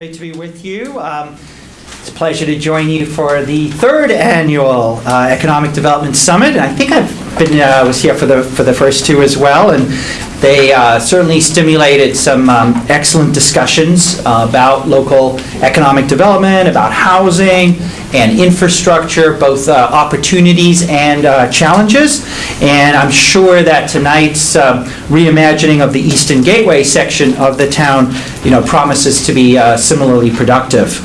Great to be with you. Um, It's a pleasure to join you for the third annual uh, Economic Development Summit. I think I've been, uh, was here for the, for the first two as well, and they uh, certainly stimulated some um, excellent discussions uh, about local economic development, about housing and infrastructure, both uh, opportunities and uh, challenges. And I'm sure that tonight's um, reimagining of the Eastern Gateway section of the town, you know, promises to be uh, similarly productive.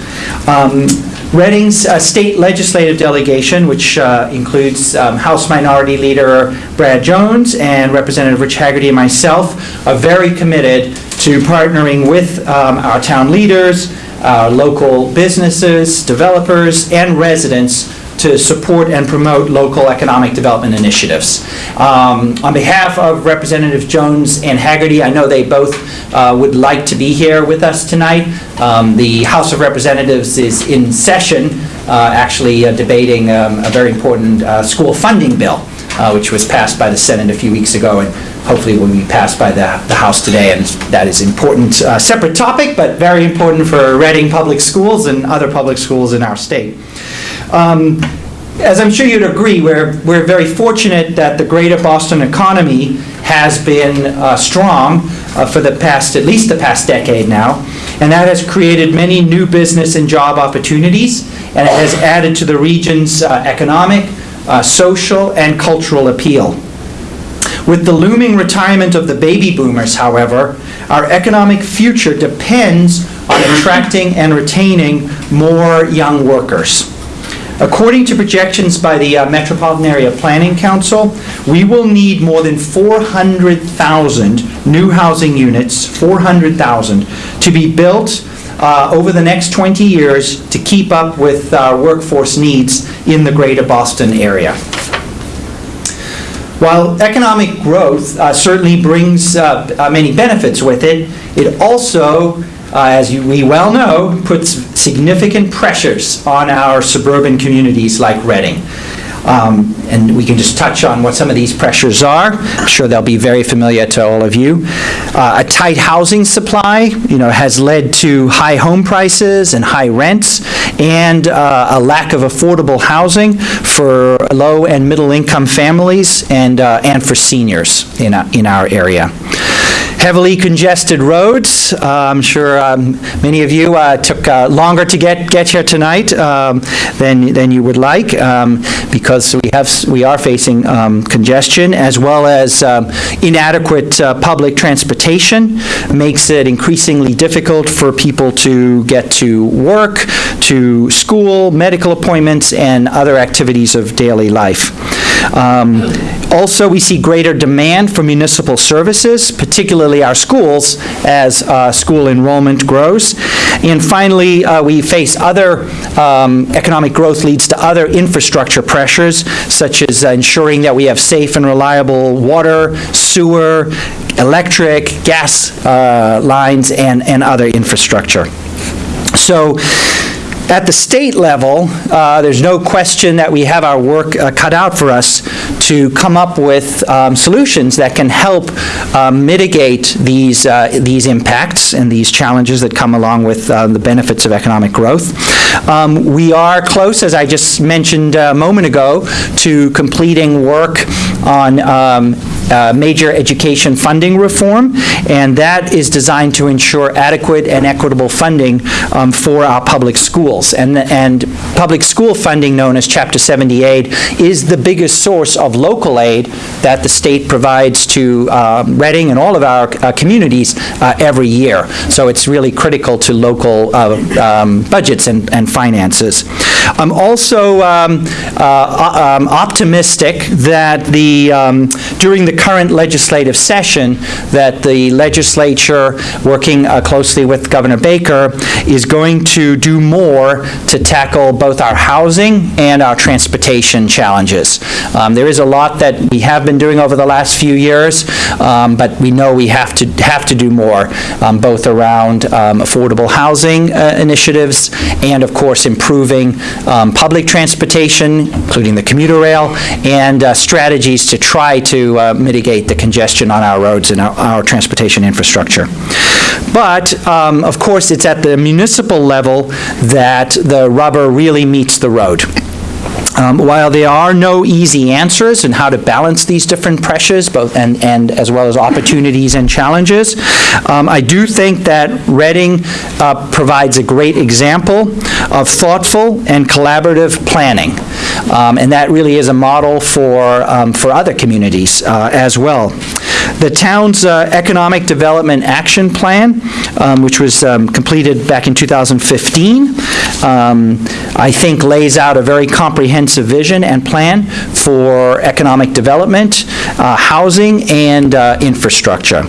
Um, Reading's uh, state legislative delegation, which uh, includes um, House Minority Leader Brad Jones and Representative Rich Haggerty and myself, are very committed to partnering with um, our town leaders, our local businesses, developers, and residents to support and promote local economic development initiatives. Um, On behalf of Representatives Jones and Haggerty, I know they both uh, would like to be here with us tonight. Um, The House of Representatives is in session, uh, actually uh, debating um, a very important uh, school funding bill, uh, which was passed by the Senate a few weeks ago, and hopefully will be passed by the the House today. And that is important, uh, separate topic, but very important for Reading Public Schools and other public schools in our state. Um, As I'm sure you'd agree, we're, we're very fortunate that the greater Boston economy has been uh, strong uh, for the past, at least the past decade now, and that has created many new business and job opportunities, and it has added to the region's uh, economic, uh, social, and cultural appeal. With the looming retirement of the baby boomers, however, our economic future depends on attracting and retaining more young workers. According to projections by the uh, Metropolitan Area Planning Council, we will need more than 400,000 new housing units, 400,000, to be built uh, over the next 20 years to keep up with uh, workforce needs in the greater Boston area. While economic growth uh, certainly brings uh, many benefits with it, it also, uh, as you- we well know, puts significant pressures on our suburban communities like Reading. Um, And we can just touch on what some of these pressures are. I'm sure they'll be very familiar to all of you. Uh, A tight housing supply, you know, has led to high home prices and high rents, and uh, a lack of affordable housing for low and middle-income families and, uh, and for seniors in, our- in our area. Heavily congested roads. Uh, I'm sure um, many of you uh, took uh, longer to get, get here tonight um, than, than you would like, um, because we have, we are facing um, congestion, as well as um, inadequate uh, public transportation, makes it increasingly difficult for people to get to work, to school, medical appointments, and other activities of daily life. Also, we see greater demand for municipal services, particularly our schools, as uh, school enrollment grows. And finally, uh, we face other, um, economic growth leads to other infrastructure pressures, such as ensuring that we have safe and reliable water, sewer, electric, gas uh, lines, and and other infrastructure. So, at the state level, uh, there's no question that we have our work uh, cut out for us to come up with um, solutions that can help uh, mitigate these, uh, these impacts and these challenges that come along with uh, the benefits of economic growth. Um, We are close, as I just mentioned a moment ago, to completing work on um, uh, major education funding reform, and that is designed to ensure adequate and equitable funding um, for our public schools. And, and public school funding, known as Chapter 78, is the biggest source of local aid that the state provides to um, Reading and all of our uh, communities uh, every year. So it's really critical to local uh, um, budgets and and finances. I'm also um, uh, um, optimistic that the, um, during the current legislative session, that the legislature, working uh, closely with Governor Baker, is going to do more to tackle both our housing and our transportation challenges. Um, There is a lot that we have been doing over the last few years, um, but we know we have to, have to do more, um, both around um, affordable housing uh, initiatives and, of course, improving um, public transportation, including the commuter rail, and uh, strategies to try to uh, mitigate the congestion on our roads and our- our transportation infrastructure. But, um, of course, it's at the municipal level that the rubber really meets the road. Um, While there are no easy answers in how to balance these different pressures, both, and, and as well as opportunities and challenges, um, I do think that Reading uh, provides a great example of thoughtful and collaborative planning. Um, And that really is a model for, um, for other communities uh, as well. The town's uh, Economic Development Action Plan, um, which was um, completed back in 2015, um, I think lays out a very comprehensive vision and plan for economic development, uh, housing, and uh, infrastructure.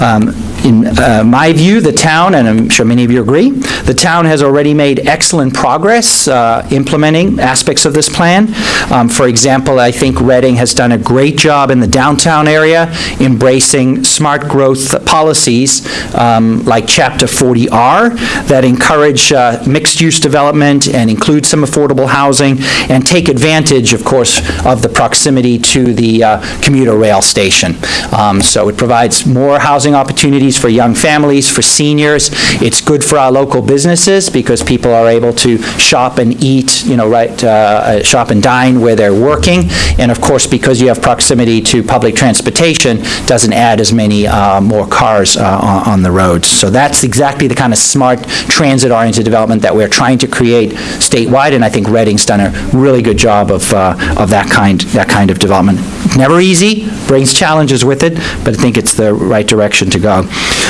Um, In uh, my view, the town, and I'm sure many of you agree, the town has already made excellent progress uh, implementing aspects of this plan. Um, For example, I think Reading has done a great job in the downtown area embracing smart growth policies um, like Chapter 40R that encourage uh, mixed-use development and include some affordable housing and take advantage, of course, of the proximity to the uh, commuter rail station. Um, So it provides more housing opportunities for young families, for seniors. It's good for our local businesses because people are able to shop and eat, you know, right, uh, uh, shop and dine where they're working. And of course, because you have proximity to public transportation, doesn't add as many uh, more cars uh, on on the roads. So that's exactly the kind of smart transit-oriented development that we're trying to create statewide, and I think Reading's done a really good job of, uh, of that kind, that kind of development. Never easy, brings challenges with it, but I think it's the right direction to go.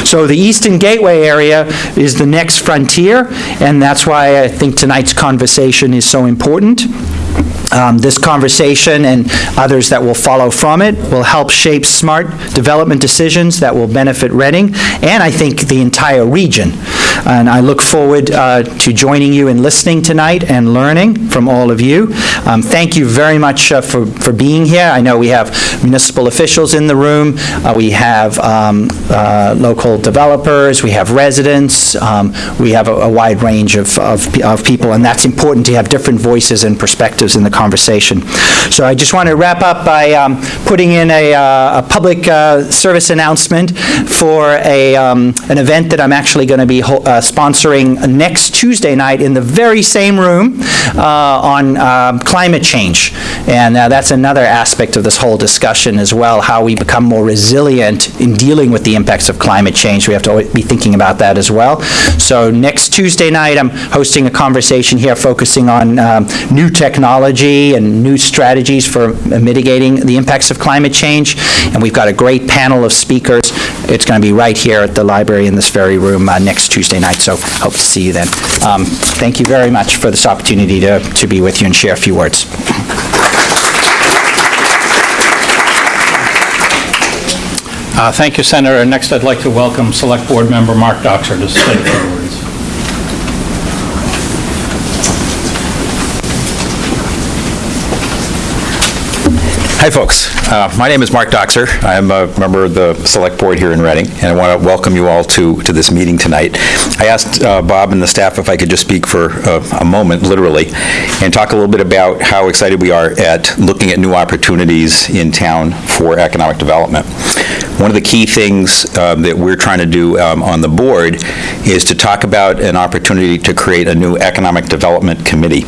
So the Eastern Gateway area is the next frontier, and that's why I think tonight's conversation is so important. Um, This conversation and others that will follow from it will help shape smart development decisions that will benefit Reading, and I think the entire region. And I look forward uh, to joining you in listening tonight and learning from all of you. Um, Thank you very much uh, for for being here. I know we have municipal officials in the room, uh, we have um, uh, local developers, we have residents, um, we have a a wide range of of of people, and that's important to have different voices and perspectives in the conversation. So I just want to wrap up by um, putting in a uh, a public uh, service announcement for a, um, an event that I'm actually going to be ho- uh, sponsoring next Tuesday night in the very same room uh, on um, climate change. And uh, that's another aspect of this whole discussion as well, how we become more resilient in dealing with the impacts of climate change. We have to be thinking about that as well. So next Tuesday night, I'm hosting a conversation here focusing on um, new technology and new strategies for mitigating the impacts of climate change. And we've got a great panel of speakers. It's going to be right here at the library in this very room uh, next Tuesday night, so hope to see you then. Um, Thank you very much for this opportunity to to be with you and share a few words. Uh, Thank you, Senator. Next, I'd like to welcome Select Board Member Mark Dockser to say a Hi, folks. Uh, My name is Mark Dockser. I'm a member of the Select Board here in Reading, and I want to welcome you all to, to this meeting tonight. I asked uh, Bob and the staff if I could just speak for uh, a moment, literally, and talk a little bit about how excited we are at looking at new opportunities in town for economic development. One of the key things um, that we're trying to do um, on the board is to talk about an opportunity to create a new economic development committee.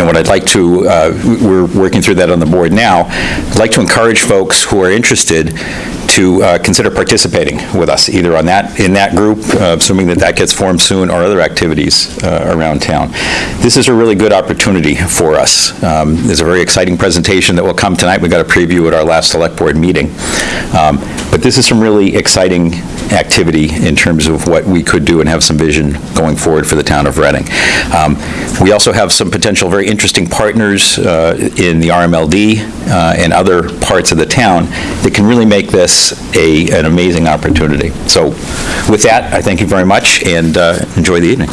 And what I'd like to, uh, we're working through that on the board now, I'd like to encourage folks who are interested to uh, consider participating with us, either on that, in that group, uh, assuming that that gets formed soon, or other activities uh, around town. This is a really good opportunity for us. Um, There's a very exciting presentation that will come tonight. We got a preview at our last Select Board meeting. Um, But this is some really exciting activity in terms of what we could do and have some vision going forward for the town of Reading. Um, We also have some potential very interesting partners uh, in the RMLD uh, and other parts of the town that can really make this a, an amazing opportunity. So with that, I thank you very much and uh, enjoy the evening.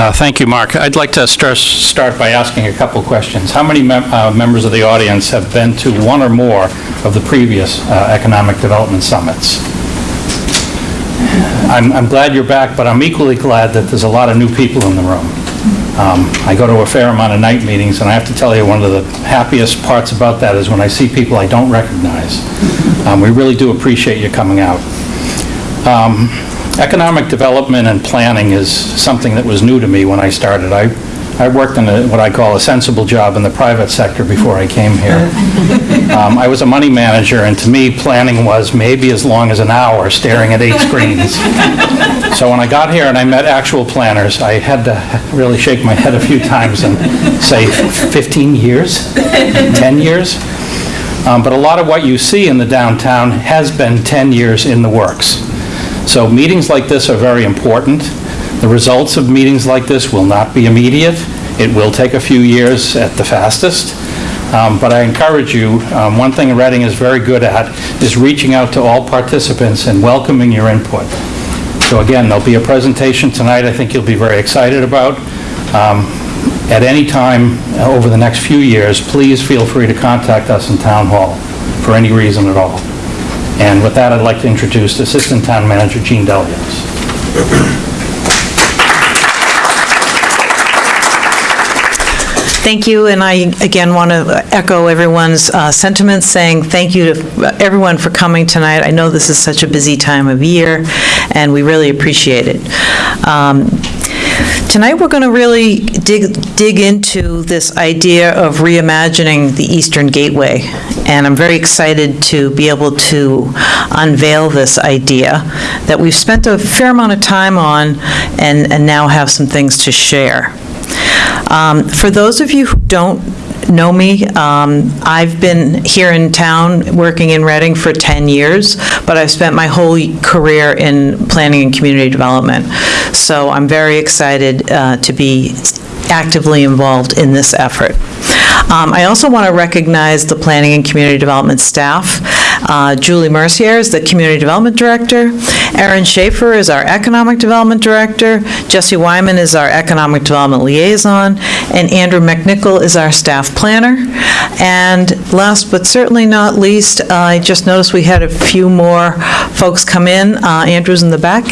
Uh, Thank you, Mark. I'd like to star- start by asking a couple questions. How many mem- uh, members of the audience have been to one or more of the previous uh, economic development summits? I'm I'm glad you're back, but I'm equally glad that there's a lot of new people in the room. Um, I go to a fair amount of night meetings, and I have to tell you, one of the happiest parts about that is when I see people I don't recognize. Um, We really do appreciate you coming out. Um, Economic development and planning is something that was new to me when I started. I I worked in a- what I call a sensible job in the private sector before I came here. Um, I was a money manager, and to me, planning was maybe as long as an hour staring at eight screens. So when I got here and I met actual planners, I had to really shake my head a few times and say, 15 years? 10 years? Um, But a lot of what you see in the downtown has been 10 years in the works. So meetings like this are very important. The results of meetings like this will not be immediate. It will take a few years at the fastest. Um, But I encourage you, um, one thing Reading is very good at is reaching out to all participants and welcoming your input. So again, there'll be a presentation tonight I think you'll be very excited about. Um, At any time over the next few years, please feel free to contact us in Town Hall for any reason at all. And with that, I'd like to introduce Assistant Town Manager Jean Delios. Thank you, and I, again, want to echo everyone's uh, sentiments, saying thank you to everyone for coming tonight. I know this is such a busy time of year, and we really appreciate it. Um, Tonight, we're going to really dig, dig into this idea of reimagining the Eastern Gateway, and I'm very excited to be able to unveil this idea that we've spent a fair amount of time on and, and now have some things to share. Um, For those of you who don't know me, um, I've been here in town, working in Reading for 10 years, but I've spent my whole career in planning and community development. So I'm very excited uh, to be actively involved in this effort. Um, I also want to recognize the Planning and Community Development staff. Uh, Julie Mercier is the Community Development Director. Erin Schaefer is our Economic Development Director. Jesse Wyman is our Economic Development Liaison. And Andrew McNichol is our Staff Planner. And last but certainly not least, I just noticed we had a few more folks come in. Uh, Andrew's in the back.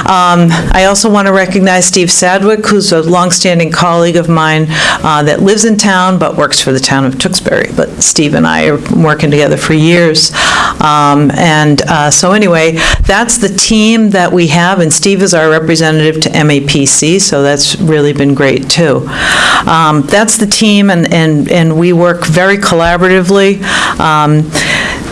Um, I also want to recognize Steve Sadwick, who's a longstanding colleague of mine uh, that lives in town but works for the town of Tewksbury. But Steve and I are working together for years. Um, And uh, so anyway, that's the team that we have, and Steve is our representative to MAPC, so that's really been great, too. Um, That's the team, and and and we work very collaboratively. Um,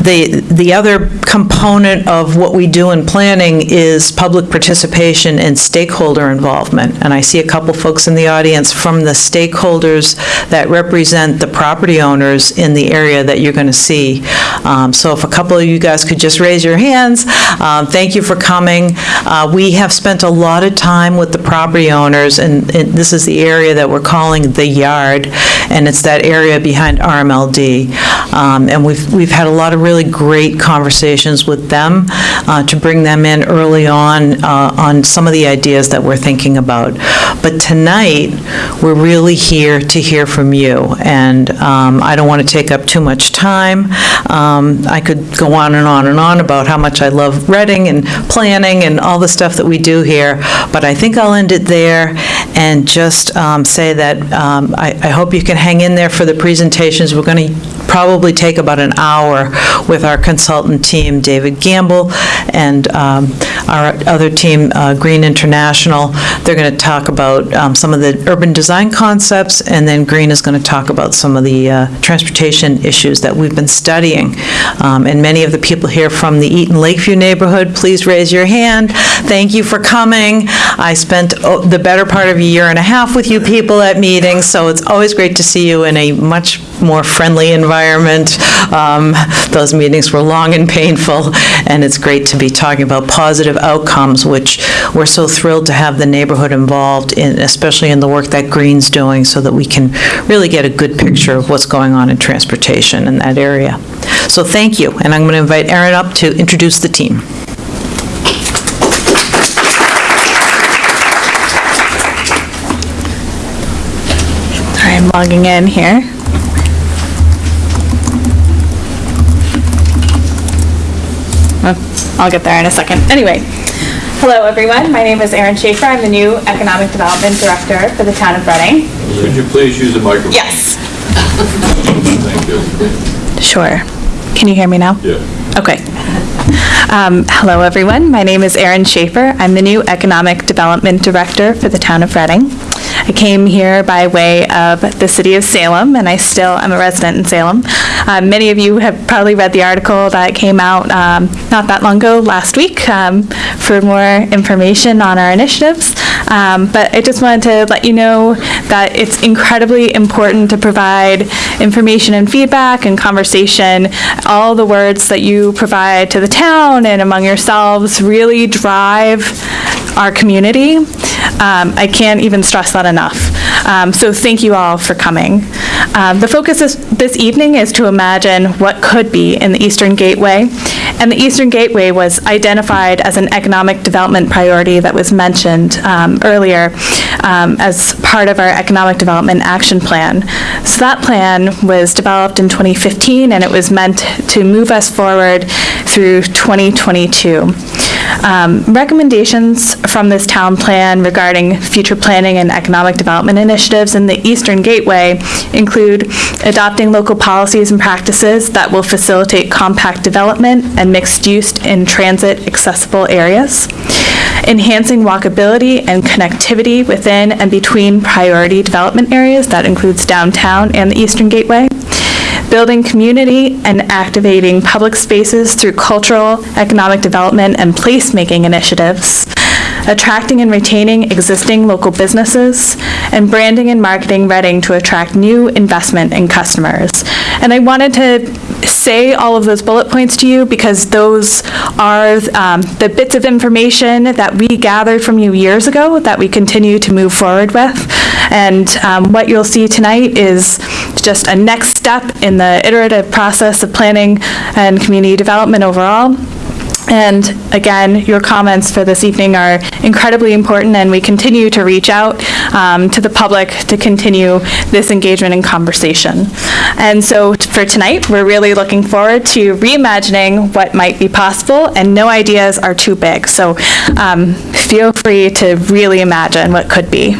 The, the other component of what we do in planning is public participation and stakeholder involvement. And I see a couple folks in the audience from the stakeholders that represent the property owners in the area that you're going to see. Um, So if a couple of you guys could just raise your hands, um, thank you for coming. Uh, We have spent a lot of time with the property owners, and and this is the area that we're calling the yard, and it's that area behind RMLD. Um, And we've, we've had a lot of really great conversations with them uh, to bring them in early on, uh, on some of the ideas that we're thinking about. But tonight, we're really here to hear from you, and um, I don't want to take up too much time. Um, I could go on and on and on about how much I love Reading and planning and all the stuff that we do here, but I think I'll end it there and just um, say that um, I I hope you can hang in there for the presentations. We're going to probably take about an hour with our consultant team, David Gamble, and um, our other team, uh, Green International. They're going to talk about um, some of the urban design concepts, and then Green is going to talk about some of the uh, transportation issues that we've been studying. Um, And many of the people here from the Eaton Lakeview neighborhood, please raise your hand. Thank you for coming. I spent oh, the better part of a year and a half with you people at meetings, so it's always great to see you in a much more friendly environment. Um, Those meetings were long and painful, and it's great to be talking about positive outcomes, which we're so thrilled to have the neighborhood involved in, especially in the work that Green's doing, so that we can really get a good picture of what's going on in transportation in that area. So thank you, and I'm going to invite Erin up to introduce the team. I'm logging in here. I'll get there in a second. Anyway, Hello, everyone. My name is Erin Schaefer. I'm the new Economic Development Director for the town of Reading. Could you please use the microphone? Yes. Thank you. Sure. Can you hear me now? Yeah. Okay. Um, Hello, everyone. My name is Erin Schaefer. I'm the new Economic Development Director for the town of Reading. I came here by way of the city of Salem, and I still am a resident in Salem. Uh, Many of you have probably read the article that came out um, not that long ago, last week, um, for more information on our initiatives. Um, But I just wanted to let you know that it's incredibly important to provide information and feedback and conversation. All the words that you provide to the town and among yourselves really drive our community. Um, I can't even stress that enough. Um, So thank you all for coming. Um, The focus is- this evening is to imagine what could be in the Eastern Gateway. And the Eastern Gateway was identified as an economic development priority that was mentioned um, earlier um, as part of our Economic Development Action Plan. So that plan was developed in 2015, and it was meant to move us forward through 2022. Um, Recommendations from this town plan regarding future planning and economic development initiatives in the Eastern Gateway include adopting local policies and practices that will facilitate compact development and mixed use in transit-accessible areas, enhancing walkability and connectivity within and between priority development areas, that includes downtown and the Eastern Gateway, building community and activating public spaces through cultural, economic development, and placemaking initiatives, attracting and retaining existing local businesses, and branding and marketing Reading to attract new investment and customers. And I wanted to say all of those bullet points to you because those are um, the bits of information that we gathered from you years ago that we continue to move forward with. And um, what you'll see tonight is just a next step in the iterative process of planning and community development overall. And again, your comments for this evening are incredibly important, and we continue to reach out um, to the public to continue this engagement and conversation. And so for tonight, we're really looking forward to reimagining what might be possible, and no ideas are too big. So um, feel free to really imagine what could be.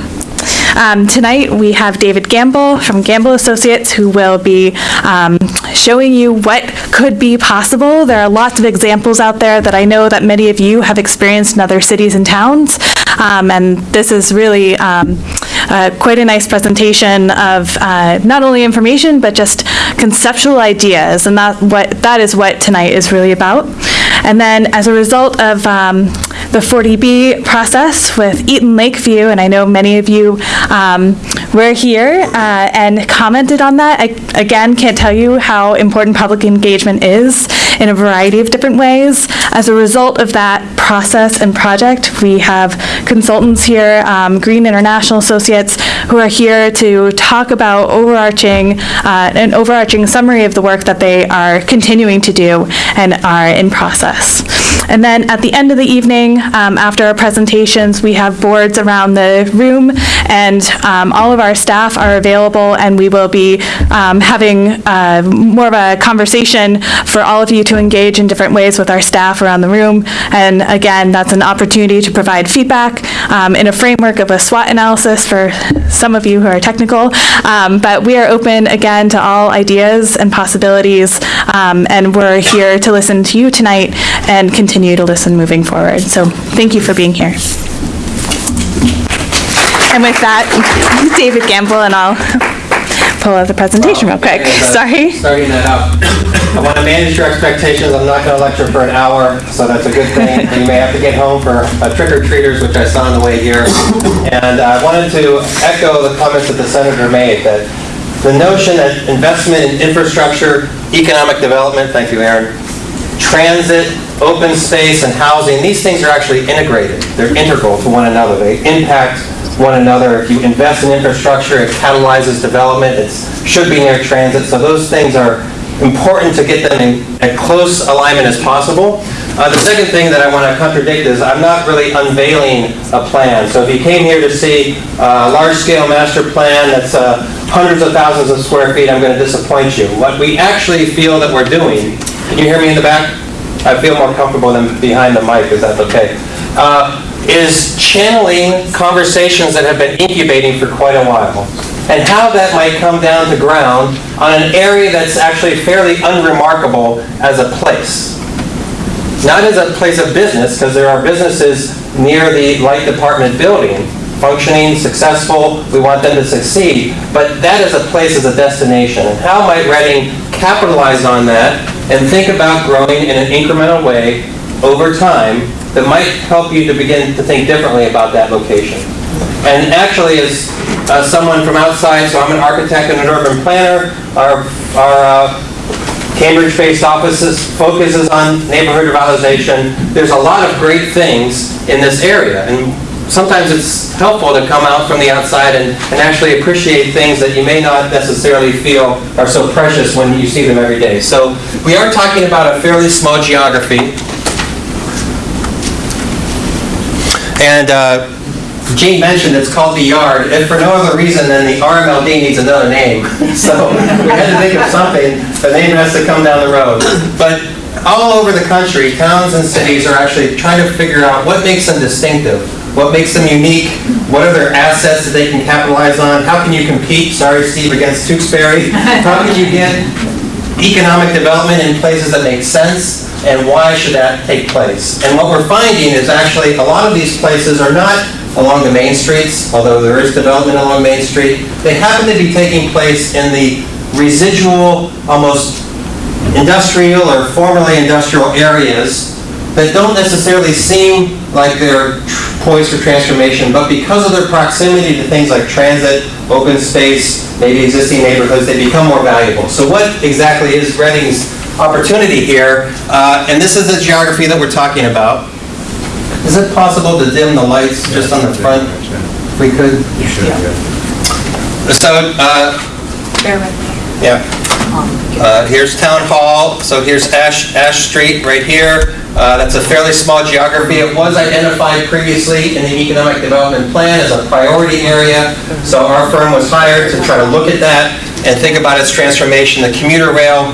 Um, Tonight, we have David Gamble from Gamble Associates, who will be um, showing you what could be possible. There are lots of examples out there that I know that many of you have experienced in other cities and towns, Um, and this is really um, uh, quite a nice presentation of uh, not only information, but just conceptual ideas, and that what, that is what tonight is really about. And then, as a result of um, the 40B process with Eaton Lakeview, and I know many of you um, were here uh, and commented on that. I, again, can't tell you how important public engagement is in a variety of different ways. As a result of that process and project, we have consultants here, um, Green International Associates, who are here to talk about overarching, uh, an overarching summary of the work that they are continuing to do and are in process. And then at the end of the evening, um, after our presentations, we have boards around the room, and um, all of our staff are available, and we will be um, having uh, more of a conversation for all of you to engage in different ways with our staff around the room. And again, that's an opportunity to provide feedback um, in a framework of a SWOT analysis for some of you who are technical. Um, But we are open, again, to all ideas and possibilities, and we're here to listen to you tonight and continue to listen moving forward. So thank you for being here. And with that, David Gamble, and I'll pull out the presentation real quick. Uh, Sorry. Starting that up. I want to manage your expectations. I'm not going to lecture for an hour, so that's a good thing. You may have to get home for uh, trick-or-treaters, which I saw on the way here. And I wanted to echo the comments that the senator made, that the notion that investment in infrastructure, economic development, thank you, Erin, transit, open space, and housing, these things are actually integrated. They're integral to one another. They impact one another. If you invest in infrastructure, it catalyzes development. It should be near transit. So those things are important to get them in as close alignment as possible. Uh, The second thing that I want to contradict is I'm not really unveiling a plan. So if you came here to see a large-scale master plan that's uh, hundreds of thousands of square feet, I'm going to disappoint you. What we actually feel that we're doing, can you hear me in the back? I feel more comfortable than behind the mic, is that okay? uh, is channeling conversations that have been incubating for quite a while, and how that might come down to ground on an area that's actually fairly unremarkable as a place. Not as a place of business, because there are businesses near the Light Department building, functioning, successful, we want them to succeed, but that is a place as a destination. And how might Reading capitalize on that and think about growing in an incremental way over time that might help you to begin to think differently about that location? And actually, as uh, someone from outside, so I'm an architect and an urban planner, our, our uh, Cambridge-based offices focuses on neighborhood revitalization. There's a lot of great things in this area, and sometimes it's helpful to come out from the outside and, and actually appreciate things that you may not necessarily feel are so precious when you see them every day. So we are talking about a fairly small geography. And uh, Jean mentioned it's called the Yard, and for no other reason than the RMLD needs another name. So we had to think of something, the name has to come down the road. But all over the country, towns and cities are actually trying to figure out what makes them distinctive, what makes them unique, what are their assets that they can capitalize on, how can you compete, sorry Steve, against Tewksbury? How can you get economic development in places that make sense, and why should that take place? And what we're finding is actually, a lot of these places are not along the main streets, although there is development along Main Street. They happen to be taking place in the residual, almost industrial or formerly industrial areas that don't necessarily seem like they're poised for transformation, but because of their proximity to things like transit, open space, maybe existing neighborhoods, they become more valuable. So what exactly is Reading's opportunity here? Uh, And this is the geography that we're talking about. Is it possible to dim the lights just on the front? If we could? Yeah. So, uh, yeah. Uh, Here's Town Hall, so here's Ash, Ash Street right here. Uh, That's a fairly small geography. It was identified previously in the Economic Development Plan as a priority area, so our firm was hired to try to look at that and think about its transformation. The commuter rail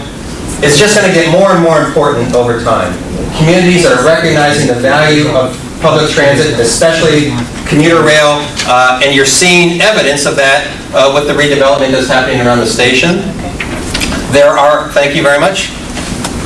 is just going to get more and more important over time. Communities are recognizing the value of public transit, especially commuter rail, uh, and you're seeing evidence of that uh, with the redevelopment that's happening around the station. There are, thank you very much.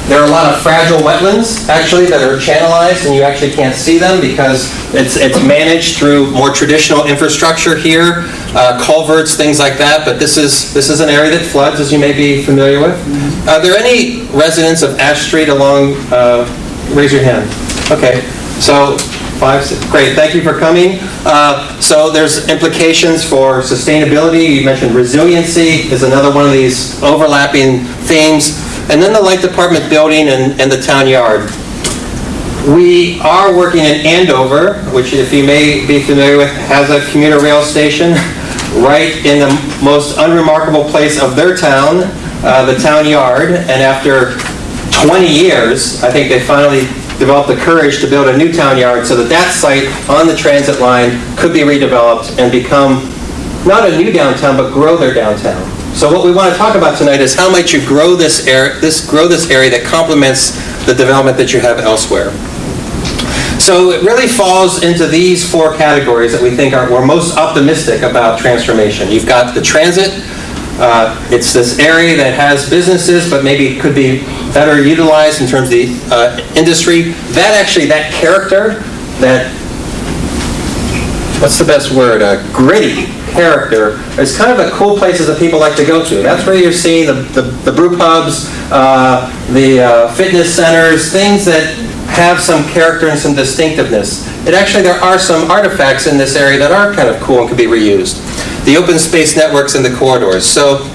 There are a lot of fragile wetlands, actually, that are channelized, and you actually can't see them because it's, it's managed through more traditional infrastructure here, uh, culverts, things like that, but this is, this is an area that floods, as you may be familiar with. Are there any residents of Ash Street along, uh, raise your hand. Okay, so, five, six, great, thank you for coming. Uh, So there's implications for sustainability, you mentioned resiliency is another one of these overlapping themes, and then the Light Department building and, and the town yard. We are working in Andover, which if you may be familiar with, has a commuter rail station right in the most unremarkable place of their town, uh, the town yard, and after 20 years, I think they finally developed the courage to build a new town yard so that that site on the transit line could be redeveloped and become not a new downtown, but grow their downtown. So what we want to talk about tonight is how might you grow this area, this, grow this area that complements the development that you have elsewhere. So it really falls into these four categories that we think are, we're most optimistic about transformation. You've got the transit, uh, it's this area that has businesses, but maybe could be better utilized in terms of the uh, industry. That actually, that character, that what's the best word, uh, gritty character, is kind of the cool places that people like to go to. That's where you're seeing the, the, the brew pubs, uh, the uh, fitness centers, things that have some character and some distinctiveness. And actually, there are some artifacts in this area that are kind of cool and could be reused. The open space networks and the corridors. So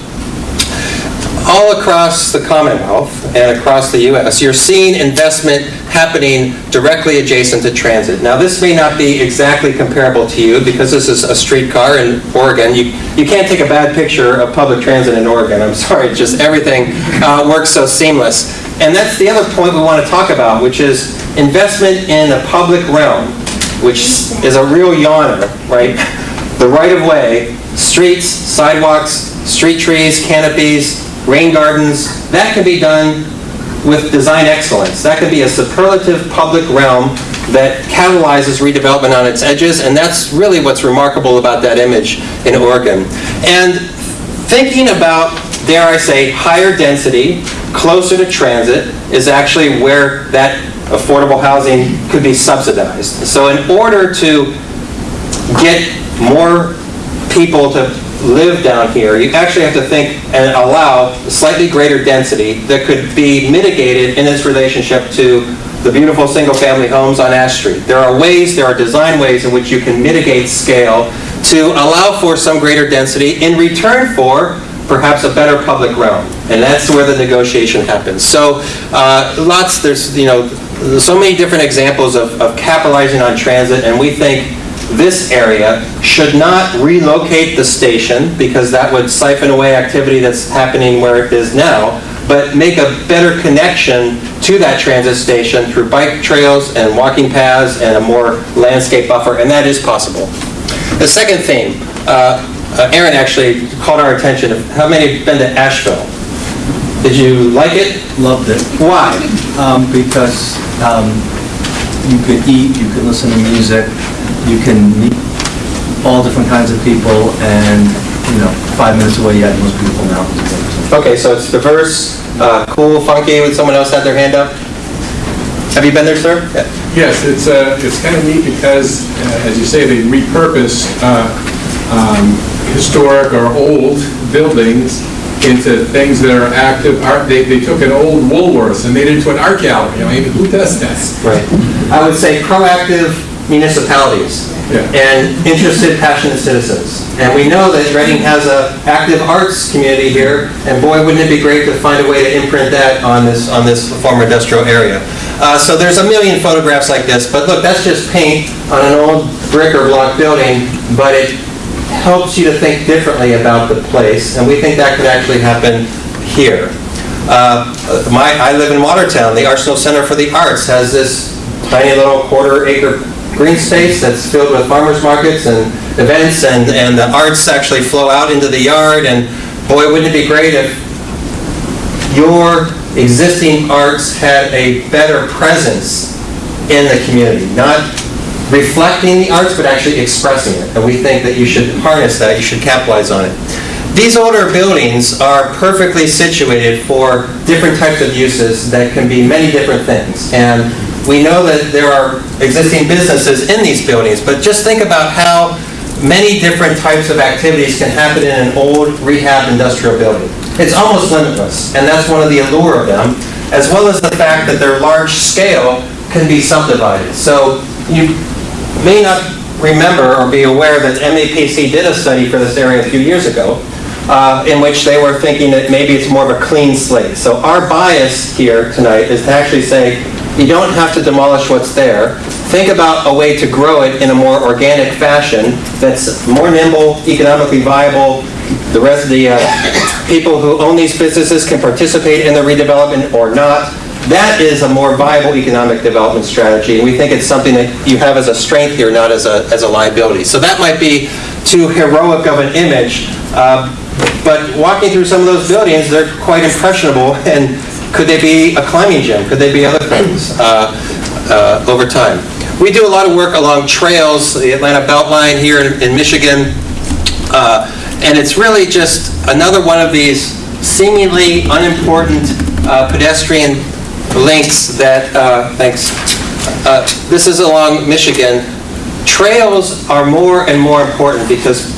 all across the Commonwealth and across the U.S., you're seeing investment happening directly adjacent to transit. Now, this may not be exactly comparable to you because this is a streetcar in Oregon. You, you can't take a bad picture of public transit in Oregon. I'm sorry, just everything uh, works so seamless. And that's the other point we want to talk about, which is investment in the public realm, which is a real yawner, right? The right-of-way, streets, sidewalks, street trees, canopies, rain gardens, that can be done with design excellence. That could be a superlative public realm that catalyzes redevelopment on its edges, and that's really what's remarkable about that image in Oregon. And thinking about, dare I say, higher density, closer to transit, is actually where that affordable housing could be subsidized. So in order to get more people to live down here, you actually have to think and allow slightly greater density that could be mitigated in its relationship to the beautiful single-family homes on Ash Street. There are ways, there are design ways in which you can mitigate scale to allow for some greater density in return for perhaps a better public realm. And that's where the negotiation happens. So uh, lots, there's, you know, so many different examples of of capitalizing on transit, and we think this area should not relocate the station, because that would siphon away activity that's happening where it is now, but make a better connection to that transit station through bike trails and walking paths and a more landscape buffer, and that is possible. The second theme, uh, uh, Erin actually called our attention, how many have been to Asheville? Did you like it? Loved it, Why? um, because um, you could eat, you could listen to music, you can meet all different kinds of people, and, you know, five minutes away, you have the most beautiful mountains. Okay, so it's diverse, uh, cool, funky, would someone else have their hand up? Have you been there, sir? Yeah. Yes, it's, uh, it's kind of neat because, uh, as you say, they repurpose uh, um, historic or old buildings into things that are active art. They, they took an old Woolworths and made it into an art gallery. I mean, who does that? Right. I would say proactive municipalities Yeah. and interested, passionate citizens. And we know that Reading has an active arts community here, and boy, wouldn't it be great to find a way to imprint that on this, on this former industrial area. Uh, So there's a million photographs like this, but look, that's just paint on an old brick or block building, but it helps you to think differently about the place, and we think that could actually happen here. Uh, My, I live in Watertown, the Arsenal Center for the Arts has this tiny little quarter acre green space that's filled with farmers markets and events, and, and the arts actually flow out into the yard, and boy, wouldn't it be great if your existing arts had a better presence in the community, not reflecting the arts, but actually expressing it. And we think that you should harness that, you should capitalize on it. These older buildings are perfectly situated for different types of uses that can be many different things. And we know that there are existing businesses in these buildings, but just think about how many different types of activities can happen in an old rehab industrial building. It's almost limitless, and that's one of the allure of them, as well as the fact that they're large scale can be subdivided. So you may not remember or be aware that MAPC did a study for this area a few years ago, uh, in which they were thinking that maybe it's more of a clean slate. So our bias here tonight is to actually say, you don't have to demolish what's there. Think about a way to grow it in a more organic fashion that's more nimble, economically viable. The rest of the uh, people who own these businesses can participate in the redevelopment or not. That is a more viable economic development strategy, and we think it's something that you have as a strength here, not as a, as a liability. So that might be too heroic of an image, uh, but walking through some of those buildings, they're quite impressionable, and could they be a climbing gym? Could they be other things uh, uh, over time? We do a lot of work along trails, the Atlanta Beltline here in in Michigan, uh, and it's really just another one of these seemingly unimportant uh, pedestrian links that, uh, thanks, Uh, this is along Michigan. Trails are more and more important because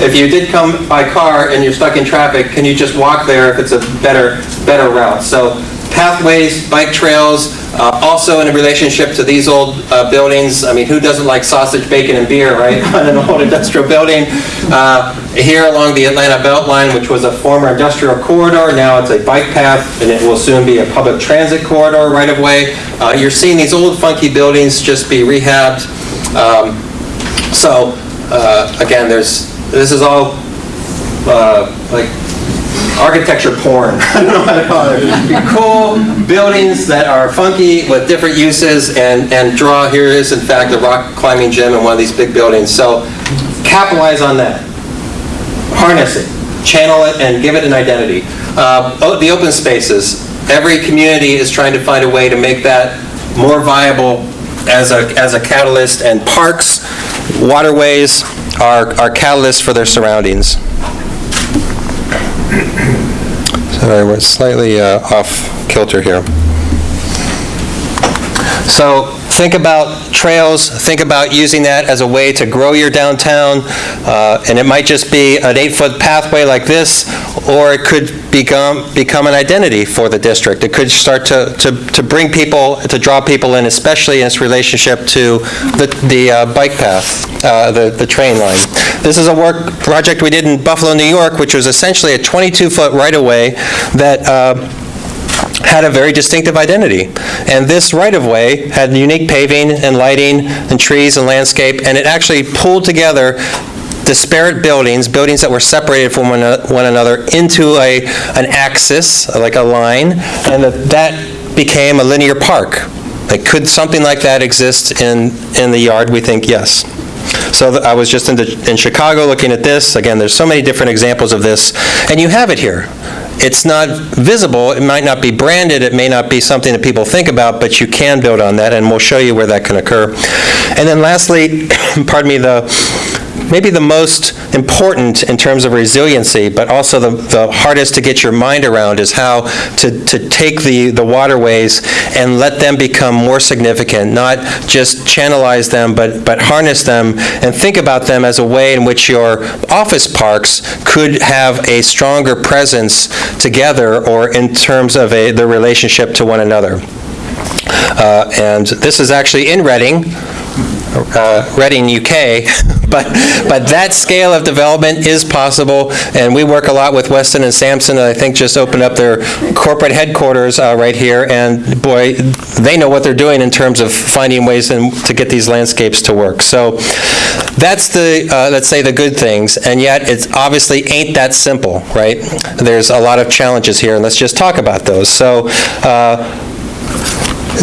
if you did come by car and you're stuck in traffic, can you just walk there if it's a better, better route? So pathways, bike trails, uh, also in a relationship to these old uh, buildings, I mean, who doesn't like sausage, bacon, and beer, right, on an old industrial building? Uh, Here along the Atlanta Beltline, which was a former industrial corridor, now it's a bike path, and it will soon be a public transit corridor right of way. Uh, You're seeing these old funky buildings just be rehabbed. Um, So, uh, again, there's, this is all uh, like architecture porn. I don't know how to call it. Cool buildings that are funky with different uses and, and draw, here is in fact a rock climbing gym in one of these big buildings. So capitalize on that. Harness it, channel it, and give it an identity. Uh, The open spaces, every community is trying to find a way to make that more viable as a, as a catalyst, and parks, waterways are, are catalysts for their surroundings. Sorry, we're slightly uh, off kilter here. So think about trails, think about using that as a way to grow your downtown, uh, and it might just be an eight-foot pathway like this, or it could become, become an identity for the district. It could start to, to to bring people, to draw people in, especially in its relationship to the, the uh, bike path, uh, the, the train line. This is a work, project we did in Buffalo, New York, which was essentially a 22-foot right-of-way that uh, had a very distinctive identity. And this right-of-way had unique paving and lighting and trees and landscape, and it actually pulled together disparate buildings, buildings that were separated from one another into a, an axis, like a line, and that that became a linear park. Like, could something like that exist in, in the yard? We think yes. So I was just in the- in Chicago looking at this. Again, there's so many different examples of this, and you have it here. It's not visible, it might not be branded, it may not be something that people think about, but you can build on that, and we'll show you where that can occur. And then lastly, pardon me, the, maybe the most important in terms of resiliency, but also the, the hardest to get your mind around is how to, to take the, the waterways and let them become more significant, not just channelize them, but, but harness them and think about them as a way in which your office parks could have a stronger presence together or in terms of a, their relationship to one another. Uh, And this is actually in Reading, uh, Reading, UK, but, but that scale of development is possible, and we work a lot with Weston and Sampson, I think just opened up their corporate headquarters uh, right here, and boy, they know what they're doing in terms of finding ways in- to get these landscapes to work. So that's the, uh, let's say, the good things, and yet it obviously ain't that simple, right? There's a lot of challenges here, and let's just talk about those. So uh,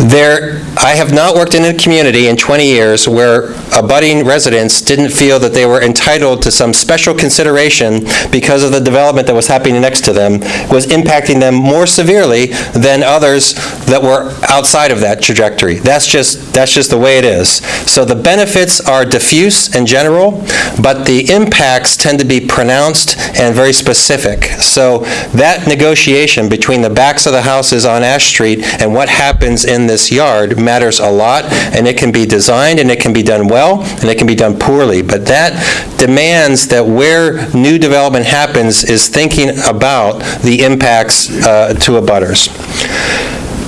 there, I have not worked in a community in 20 years where abutting residents didn't feel that they were entitled to some special consideration because of the development that was happening next to them, was impacting them more severely than others that were outside of that trajectory. That's just, that's just the way it is. So the benefits are diffuse and general, but the impacts tend to be pronounced and very specific. So that negotiation between the backs of the houses on Ash Street and what happens in this yard matters a lot, and it can be designed, and it can be done well, and it can be done poorly. But that demands that where new development happens is thinking about the impacts uh, to abutters.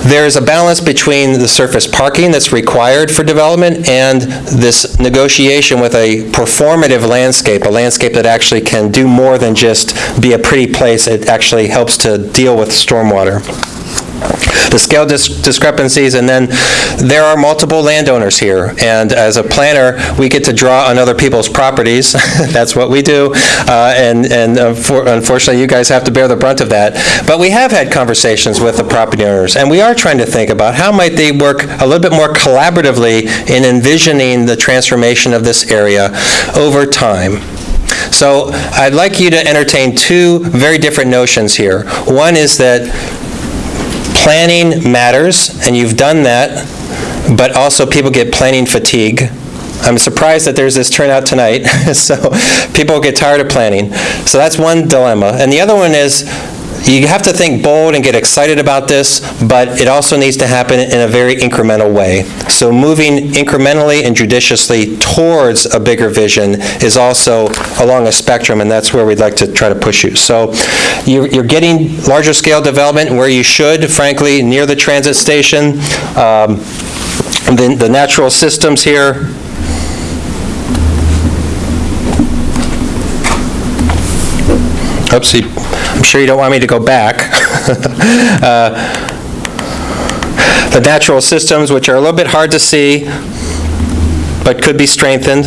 There's a balance between the surface parking that's required for development and this negotiation with a performative landscape, a landscape that actually can do more than just be a pretty place. It actually helps to deal with stormwater the scale dis- discrepancies, and then there are multiple landowners here, and as a planner, we get to draw on other people's properties, that's what we do, Uh, and and unfor- unfortunately, you guys have to bear the brunt of that. But we have had conversations with the property owners, and we are trying to think about how might they work a little bit more collaboratively in envisioning the transformation of this area over time. So I'd like you to entertain two very different notions here. One is that planning matters, and you've done that, but also people get planning fatigue. I'm surprised that there's this turnout tonight, so people get tired of planning. So that's one dilemma. And the other one is, you have to think bold and get excited about this, but it also needs to happen in a very incremental way. So moving incrementally and judiciously towards a bigger vision is also along a spectrum, and that's where we'd like to try to push you. So you're getting larger scale development where you should, frankly, near the transit station. Um, the natural systems here, Oopsie, I'm sure you don't want me to go back. Uh, The natural systems, which are a little bit hard to see, but could be strengthened.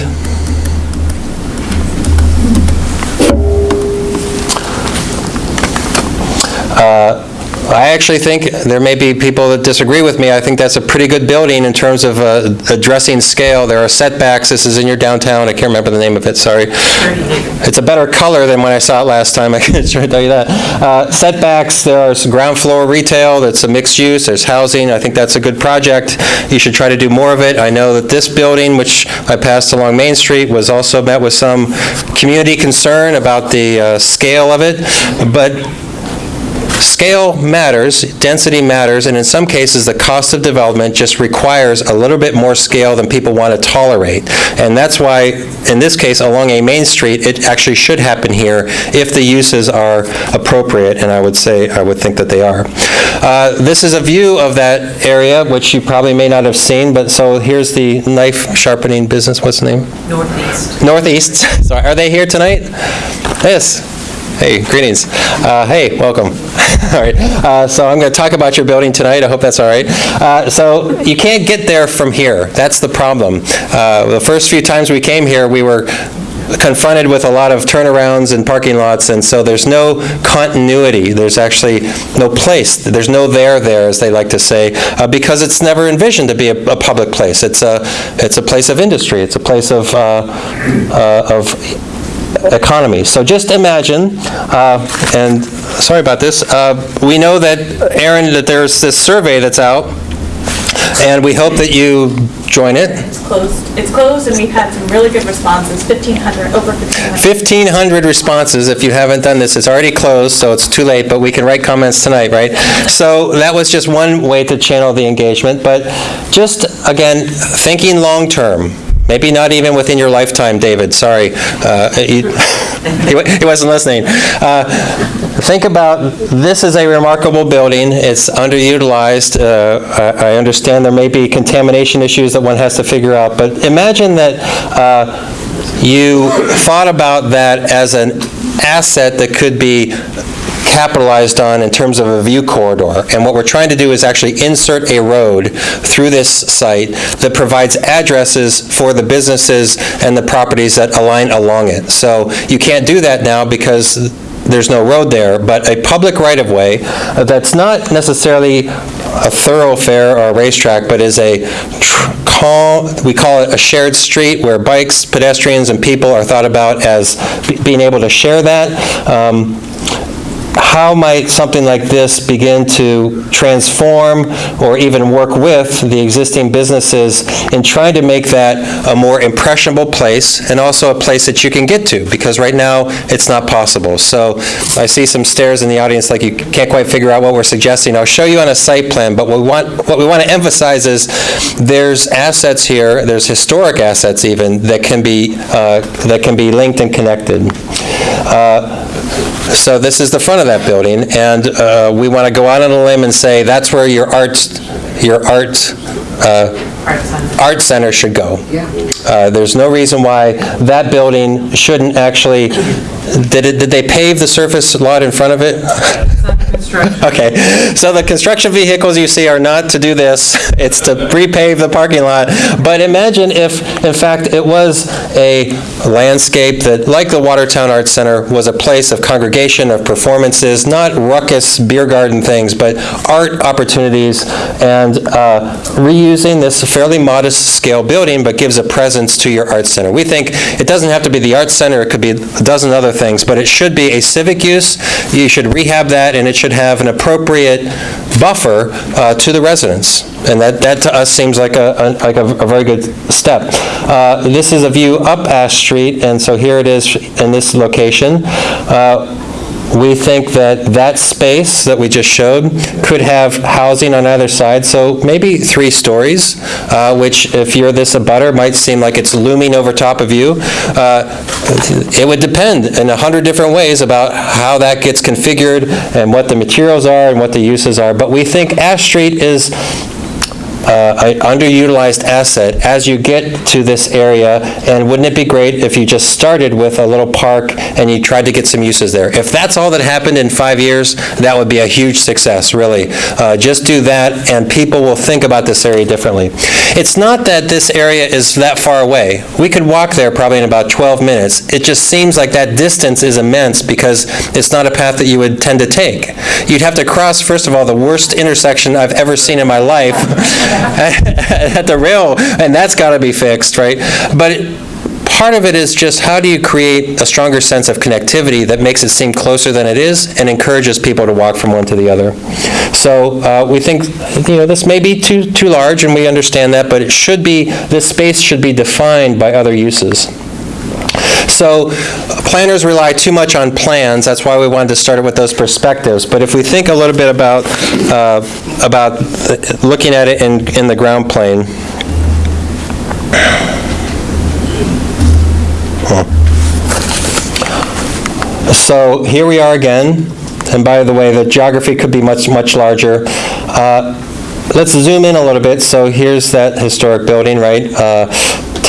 I actually think, there may be people that disagree with me, I think that's a pretty good building in terms of uh, addressing scale. There are setbacks, this is in your downtown, I can't remember the name of it, sorry. It's a better color than when I saw it last time, I can sure tell you that. Uh, Setbacks, there are ground floor retail, that's a mixed use, there's housing, I think that's a good project. You should try to do more of it. I know that this building, which I passed along Main Street, was also met with some community concern about the uh, scale of it, but Scale matters, density matters, and in some cases, the cost of development just requires a little bit more scale than people want to tolerate. And that's why, in this case, along a main street, it actually should happen here if the uses are appropriate, and I would say, I would think that they are. Uh, This is a view of that area, which you probably may not have seen, but so here's the knife sharpening business, what's the name? Northeast. Northeast. Sorry, are they here tonight? Yes. Hey, greetings. Uh, Hey, welcome. All right, uh, so I'm going to talk about your building tonight, I hope that's all right. Uh, So you can't get there from here, that's the problem. Uh, The first few times we came here, we were confronted with a lot of turnarounds and parking lots, and so there's no continuity, there's actually no place, there's no there there, as they like to say, uh, because it's never envisioned to be a a public place. It's a, it's a place of industry, it's a place of, uh, uh, of economy. So just imagine, uh, and sorry about this, uh, we know that, Erin, that there's this survey that's out, and we hope that you join it. It's closed, it's closed, and we've had some really good responses, 1,500, over 1,500. 1,500 responses. If you haven't done this, it's already closed, so it's too late, but we can write comments tonight, right? So that was just one way to channel the engagement, but just, again, thinking long-term, maybe not even within your lifetime, David, sorry. Uh, He he wasn't listening. Uh, Think about, this is a remarkable building, it's underutilized, Uh, I I understand there may be contamination issues that one has to figure out, but imagine that uh, you thought about that as an asset that could be capitalized on in terms of a view corridor. And what we're trying to do is actually insert a road through this site that provides addresses for the businesses and the properties that align along it. So you can't do that now because there's no road there, but a public right-of-way that's not necessarily a thoroughfare or a racetrack, but is a call, we call it a shared street where bikes, pedestrians, and people are thought about as being able to share that. Um, how might something like this begin to transform or even work with the existing businesses in trying to make that a more impressionable place and also a place that you can get to? Because right now, it's not possible. So I see some stares in the audience like you can't quite figure out what we're suggesting. I'll show you on a site plan, but what we want, what we want to emphasize is there's assets here, there's historic assets even, that can be, uh, that can be linked and connected. Uh, so this is the front of that building, and uh, we want to go out on a limb and say, that's where your arts, your art, uh, art center should go. Uh, There's no reason why that building shouldn't actually, did it, did they pave the surface lot in front of it? Okay, so the construction vehicles you see are not to do this, it's to repave the parking lot. But imagine if, in fact, it was a landscape that, like the Watertown Arts Center, was a place of congregation, of performances, not ruckus beer garden things, but art opportunities, and uh, reusing this fairly modest scale building, but gives a presence to your arts center. We think it doesn't have to be the arts center, it could be a dozen other things, but it should be a civic use. You should rehab that, and it should have an appropriate buffer uh, to the residents. And that, that to us seems like a, a- like a a very good step. Uh, This is a view up Ash Street, and so here it is in this location. Uh, we think that that space that we just showed could have housing on either side, so maybe three stories, uh, which if you're this abutter, might seem like it's looming over top of you. Uh, It would depend in a hundred different ways about how that gets configured and what the materials are and what the uses are, but we think Ash Street is uh, underutilized asset as you get to this area, and wouldn't it be great if you just started with a little park and you tried to get some uses there? If that's all that happened in five years, that would be a huge success, really. Uh, Just do that, and people will think about this area differently. It's not that this area is that far away. We could walk there probably in about 12 minutes. It just seems like that distance is immense because it's not a path that you would tend to take. You'd have to cross, first of all, the worst intersection I've ever seen in my life at the rail, and that's got to be fixed, right? But it- part of it is just how do you create a stronger sense of connectivity that makes it seem closer than it is and encourages people to walk from one to the other? So uh, we think, you know, this may be too, too large, and we understand that, but it should be, this space should be defined by other uses. So planners rely too much on plans, that's why we wanted to start it with those perspectives. But if we think a little bit about, uh, about looking at it in, in the ground plane. So here we are again, and by the way, the geography could be much, much larger. Uh, Let's zoom in a little bit. So here's that historic building, right? Uh,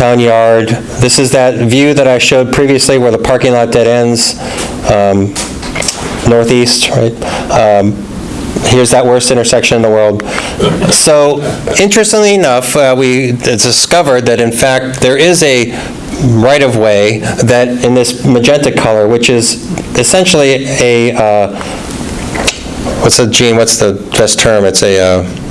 Town yard. This is that view that I showed previously where the parking lot dead ends, um, northeast, right? Um, Here's that worst intersection in the world. So interestingly enough, uh, we discovered that in fact, there is a right-of-way that, in this magenta color, which is essentially a, uh, what's the, Jean, what's the best term? It's a uh,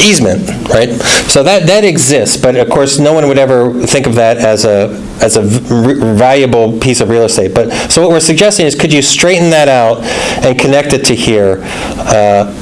easement, right? So that, that exists, but of course, no one would ever think of that as a, as a valuable piece of real estate. But, so what we're suggesting is, could you straighten that out and connect it to here? Uh,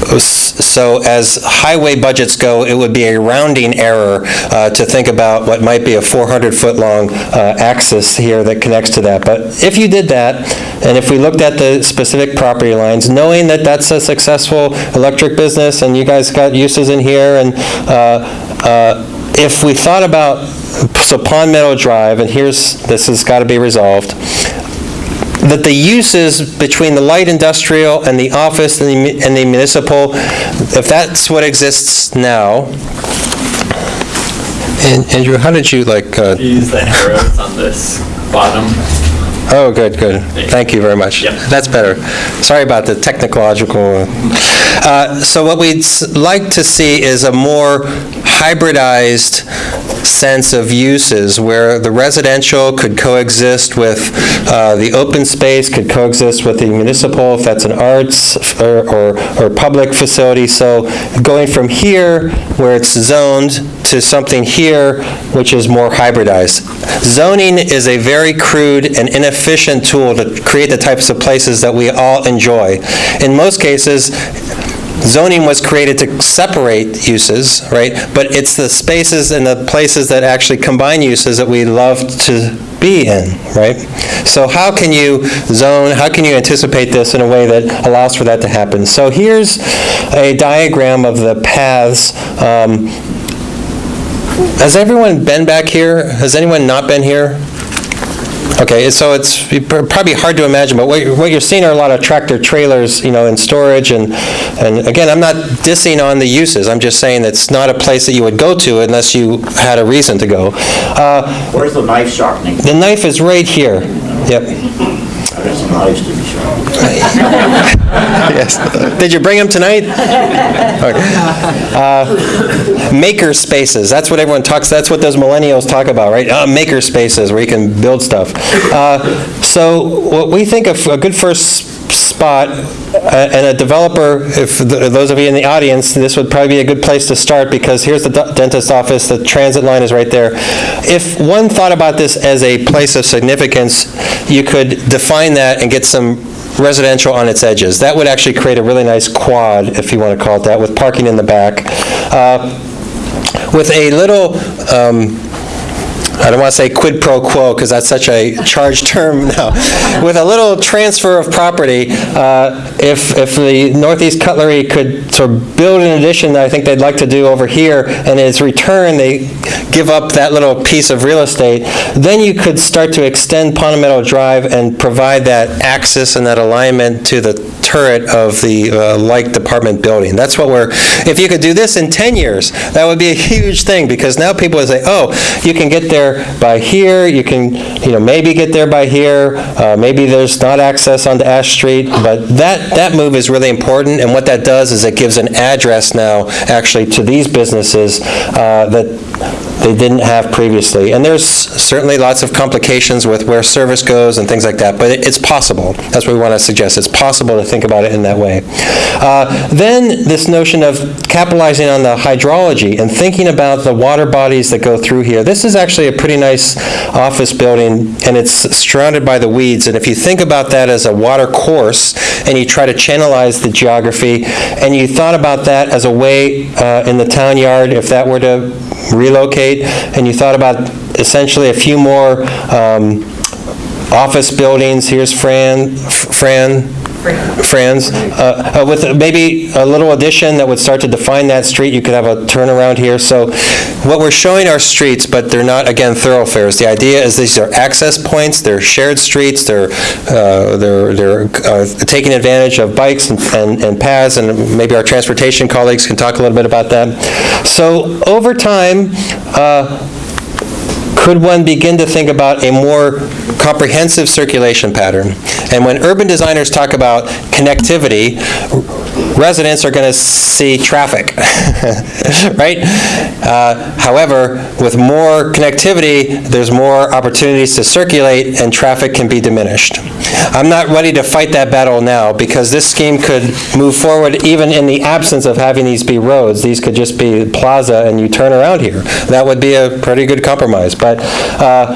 So as highway budgets go, it would be a rounding error uh, to think about what might be a 400-foot-long axis here that connects to that. But if you did that, and if we looked at the specific property lines, knowing that that's a successful electric business, and you guys got uses in here, and uh, uh, if we thought about, so Pond Meadow Drive, and here's, this has got to be resolved, that the uses between the light industrial and the office and the and the municipal, if that's what exists now, and Andrew, how did you like, uh, Use the arrows on this bottom. Oh, good, good. Thank you very much. That's better. Sorry about the technological. uh, So what we'd like to see is a more hybridized sense of uses where the residential could coexist with uh, the open space, could coexist with the municipal, if that's an arts or, or or public facility. So going from here, where it's zoned, to something here, which is more hybridized. Zoning is a very crude and inefficient tool to create the types of places that we all enjoy. In most cases, zoning was created to separate uses, right? But it's the spaces and the places that actually combine uses that we love to be in, right? So how can you zone, how can you anticipate this in a way that allows for that to happen? So here's a diagram of the paths. Um, Has everyone been back here? Has anyone not been here? Okay, so it's probably hard to imagine, but what you're, what you're seeing are a lot of tractor trailers, you know, in storage, and, and again, I'm not dissing on the uses, I'm just saying it's not a place that you would go to unless you had a reason to go. Uh, Where's the knife sharpening? The knife is right here, yep. I some knives to be sharpened. Yes. Did you bring them tonight? Okay. Uh, Maker spaces, that's what everyone talks, that's what those millennials talk about, right? Uh, Maker spaces where you can build stuff. Uh, So what we think of a good first spot, uh, and a developer, if th- those of you in the audience, this would probably be a good place to start because here's the dentist office, the transit line is right there. If one thought about this as a place of significance, you could define that and get some residential on its edges. That would actually create a really nice quad, if you want to call it that, with parking in the back. Uh, With a little, um, I don't want to say quid pro quo, because that's such a charged term now, with a little transfer of property, uh, if, if the Northeast Cutlery could sort of build an addition that I think they'd like to do over here, and as return, they give up that little piece of real estate, then you could start to extend Meadow Drive and provide that axis and that alignment to the turret of the uh, like department building. That's what we're, if you could do this in 10 years, that would be a huge thing, because now people would say, oh, you can get by here, you can, you know, maybe get there by here, uh, maybe there's not access onto Ash Street, but that, that move is really important, and what that does is it gives an address now, actually, to these businesses uh, that they didn't have previously. And there's certainly lots of complications with where service goes and things like that, but it- it's possible. That's what we want to suggest. It's possible to think about it in that way. Uh, Then, this notion of capitalizing on the hydrology and thinking about the water bodies that go through here. This is actually a pretty nice office building, and it's surrounded by the weeds. And if you think about that as a water course, and you try to channelize the geography, and you thought about that as a way uh, in the town yard, if that were to relocate, and you thought about essentially a few more um, office buildings, here's Fran, Fran, Fran's, uh, uh, with maybe a little addition that would start to define that street, you could have a turnaround here. So what we're showing are streets, but they're not, again, thoroughfares. The idea is these are access points, they're shared streets, they're, uh, they're they're uh, taking advantage of bikes and- and and paths, and maybe our transportation colleagues can talk a little bit about that. So over time, uh, could one begin to think about a more comprehensive circulation pattern? And when urban designers talk about connectivity, residents are going to see traffic, right? Uh, However, with more connectivity, there's more opportunities to circulate and traffic can be diminished. I'm not ready to fight that battle now because this scheme could move forward even in the absence of having these be roads. These could just be plaza and you turn around here. That would be a pretty good compromise. But uh,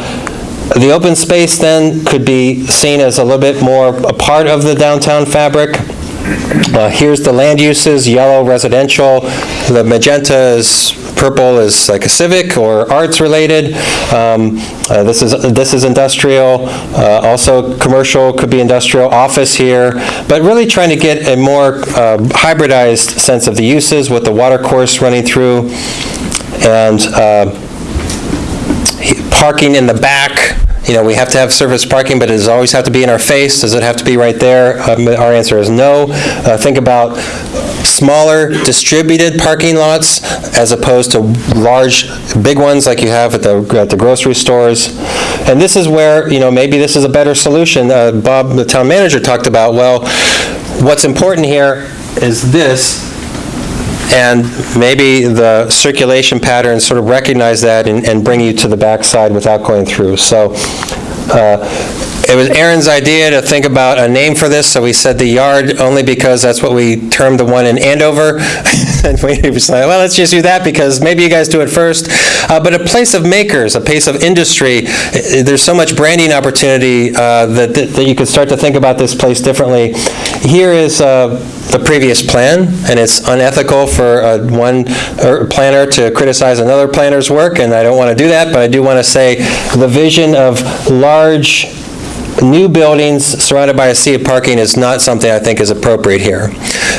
the open space then could be seen as a little bit more a part of the downtown fabric. Uh, Here's the land uses, yellow residential, the magenta is, purple is like a civic or arts-related. Um, uh, This is, this is industrial, uh, also commercial, could be industrial, office here, but really trying to get a more um, hybridized sense of the uses with the water course running through. And uh, parking in the back, you know, we have to have surface parking, but does it always have to be in our face? Does it have to be right there? Um, Our answer is no. Uh, Think about smaller distributed parking lots as opposed to large, big ones like you have at the, at the grocery stores. And this is where, you know, maybe this is a better solution. Uh, Bob, the town manager, talked about, well, what's important here is this, and maybe the circulation patterns sort of recognize that and and bring you to the backside without going through. So uh, it was Erin's idea to think about a name for this, so we said the yard, only because that's what we termed the one in Andover. And we like, well, let's just do that, because maybe you guys do it first. Uh, But a place of makers, a place of industry, there's so much branding opportunity uh, that that that you could start to think about this place differently. Here is uh, the previous plan, and it's unethical for uh, one uh, planner to criticize another planner's work, and I don't want to do that, but I do want to say the vision of large new buildings surrounded by a sea of parking is not something I think is appropriate here.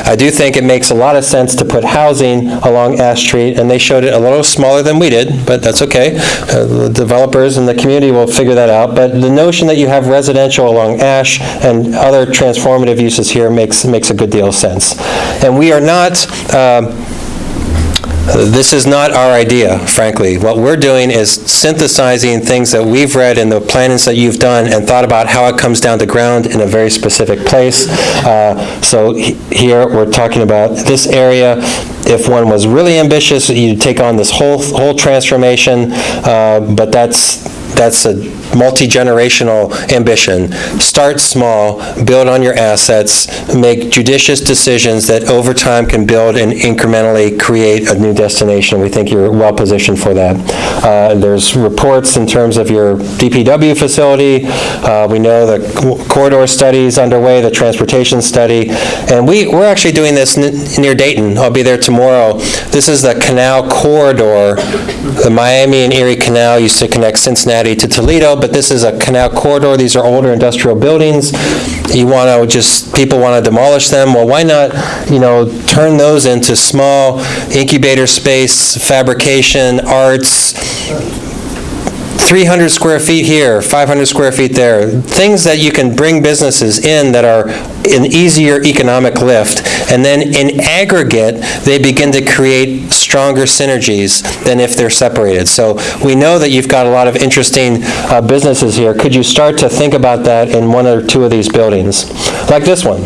I do think it makes a lot of sense to put housing along Ash Street, and they showed it a little smaller than we did, but that's okay. Uh, The developers and the community will figure that out, but the notion that you have residential along Ash and other transformative uses here makes, makes a good deal of sense. And we are not, um, this is not our idea, frankly. What we're doing is synthesizing things that we've read in the plannings that you've done and thought about how it comes down to ground in a very specific place. Uh, So he- here, we're talking about this area. If one was really ambitious, you'd take on this whole, whole transformation, uh, but that's, that's a multi-generational ambition. Start small, build on your assets, make judicious decisions that over time can build and incrementally create a new destination. We think you're well-positioned for that. Uh, There's reports in terms of your DPW facility. Uh, We know the corridor study's underway, the transportation study. And we, we're actually doing this near Dayton. I'll be there tomorrow. This is the canal corridor. The Miami and Erie Canal used to connect Cincinnati to Toledo, but this is a canal corridor. These are older industrial buildings. You want to just, people want to demolish them. Well, why not, you know, turn those into small incubator space, fabrication, arts, 300 square feet here, 500 square feet there, things that you can bring businesses in that are an easier economic lift, and then in aggregate, they begin to create stronger synergies than if they're separated. So we know that you've got a lot of interesting uh, businesses here. Could you start to think about that in one or two of these buildings? Like this one.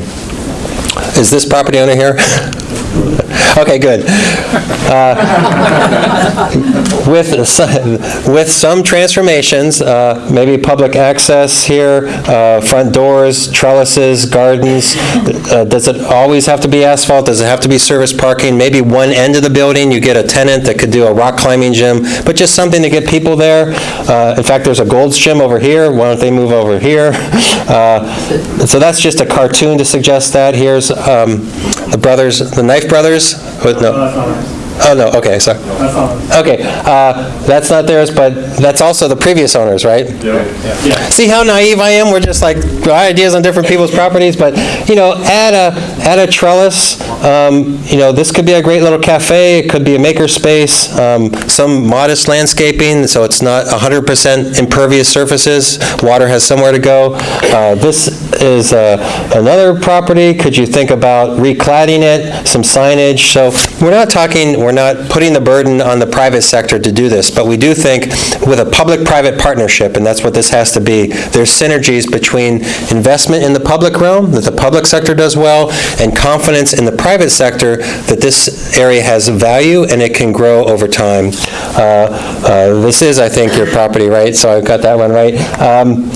Is this property owner here? Okay, good. Uh, With, some- with some transformations, uh, maybe public access here, uh, front doors, trellises, gardens, uh, does it always have to be asphalt? Does it have to be service parking? Maybe one end of the building, you get a tenant that could do a rock climbing gym, but just something to get people there. Uh, In fact, there's a Gold's Gym over here, why don't they move over here? Uh, So that's just a cartoon to suggest that. Here's um, the brothers, the Knife Brothers? What- No. Oh, no, okay, sorry. Okay, uh, that's not theirs, but that's also the previous owners, right? Yeah. yeah. See how naive I am? We're just like, our ideas on different people's properties, but, you know, add a, add a trellis, um, you know, this could be a great little cafe, it could be a maker space, um, some modest landscaping, so it's not 100% impervious surfaces, water has somewhere to go. Uh, This is uh, another property, could you think about recladding it, some signage? So we're not talking, we're not putting the burden on the private sector to do this, but we do think with a public-private partnership, and that's what this has to be, there's synergies between investment in the public realm, that the public sector does well, and confidence in the private sector that this area has value and it can grow over time. Uh, uh, This is, I think, your property, right? So I've got that one right. Um,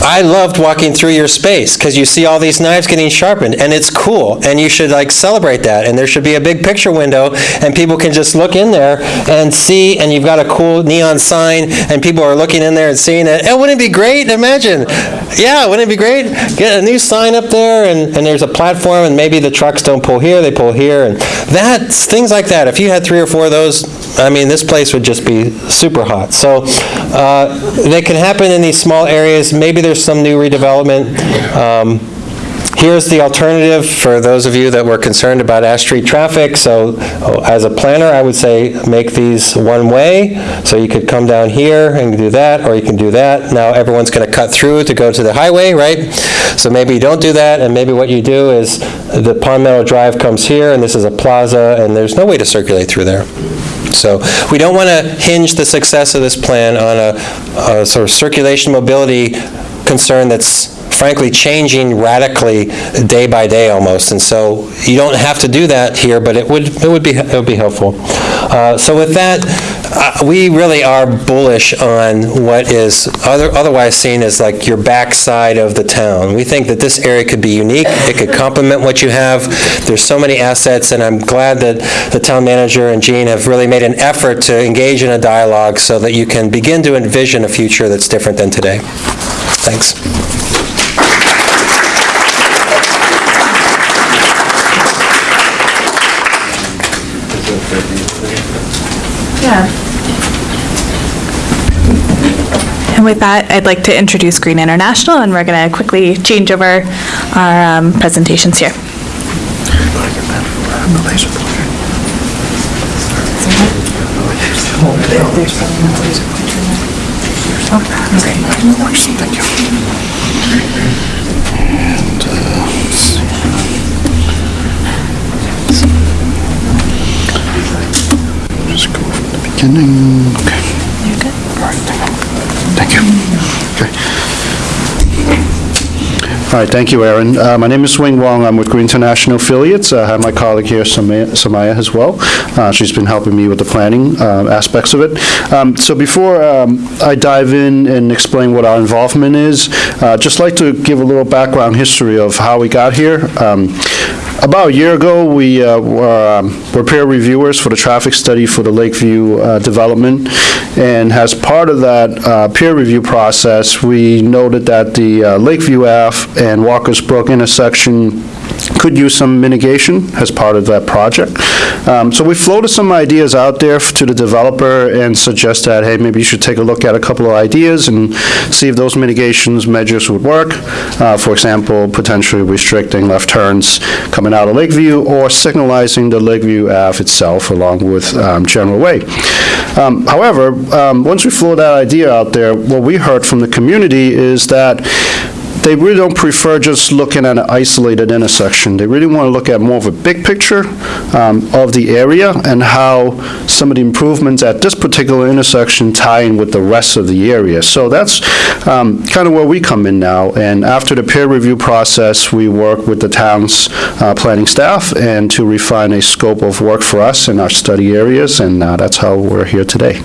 I loved walking through your space, because you see all these knives getting sharpened, and it's cool, and you should like celebrate that, and there should be a big picture window, and people can just look in there and see, and you've got a cool neon sign, and people are looking in there and seeing it, and wouldn't it be great? Imagine, yeah, wouldn't it be great? Get a new sign up there, and, and there's a platform, and maybe the trucks don't pull here, they pull here, and that's, things like that. If you had three or four of those, I mean, this place would just be super hot. So uh, they can happen in these small areas. Maybe there's some new redevelopment. Um, Here's the alternative for those of you that were concerned about Ash Street traffic. So oh, as a planner, I would say make these one-way. So you could come down here and do that, or you can do that. Now everyone's going to cut through to go to the highway, right? So maybe you don't do that, and maybe what you do is the Pond Meadow Drive comes here, and this is a plaza, and there's no way to circulate through there. So we don't want to hinge the success of this plan on a, a sort of circulation mobility concern that's frankly changing radically day by day almost. And so you don't have to do that here, but it would, it would be, it would be helpful. Uh, So with that, uh, we really are bullish on what is other- otherwise seen as like your backside of the town. We think that this area could be unique, it could complement what you have. There's so many assets, and I'm glad that the town manager and Jean have really made an effort to engage in a dialogue so that you can begin to envision a future that's different than today. Thanks. Yeah. And with that, I'd like to introduce Green International, and we're going to quickly change over our um, presentations here. Just go from the beginning. Okay. You're good. All right, thank you. Thank you. Okay. All right, thank you, Erin. Uh, My name is Wing Wong, I'm with Green International Affiliates. I have my colleague here, Samaya Samaya, as well. Uh, She's been helping me with the planning uh, aspects of it. Um, So before um, I dive in and explain what our involvement is, uh, just like to give a little background history of how we got here. Um, About a year ago, we uh, were um, were peer reviewers for the traffic study for the Lakeview uh, development, and as part of that uh, peer review process, we noted that the uh, Lakeview Ave and Walker's Brook intersection could use some mitigation as part of that project. Um, So we floated some ideas out there to the developer and suggest that, hey, maybe you should take a look at a couple of ideas and see if those mitigations measures would work. Uh, For example, potentially restricting left turns coming out of Lakeview or signalizing the Lakeview Ave itself along with um, General Way. Um, However, um, once we floated that idea out there, what we heard from the community is that they really don't prefer just looking at an isolated intersection. They really want to look at more of a big picture um, of the area and how some of the improvements at this particular intersection tie in with the rest of the area. So that's kind of where we come in now. And after the peer review process, we work with the town's uh, planning staff and to refine a scope of work for us in our study areas, and uh, that's how we're here today.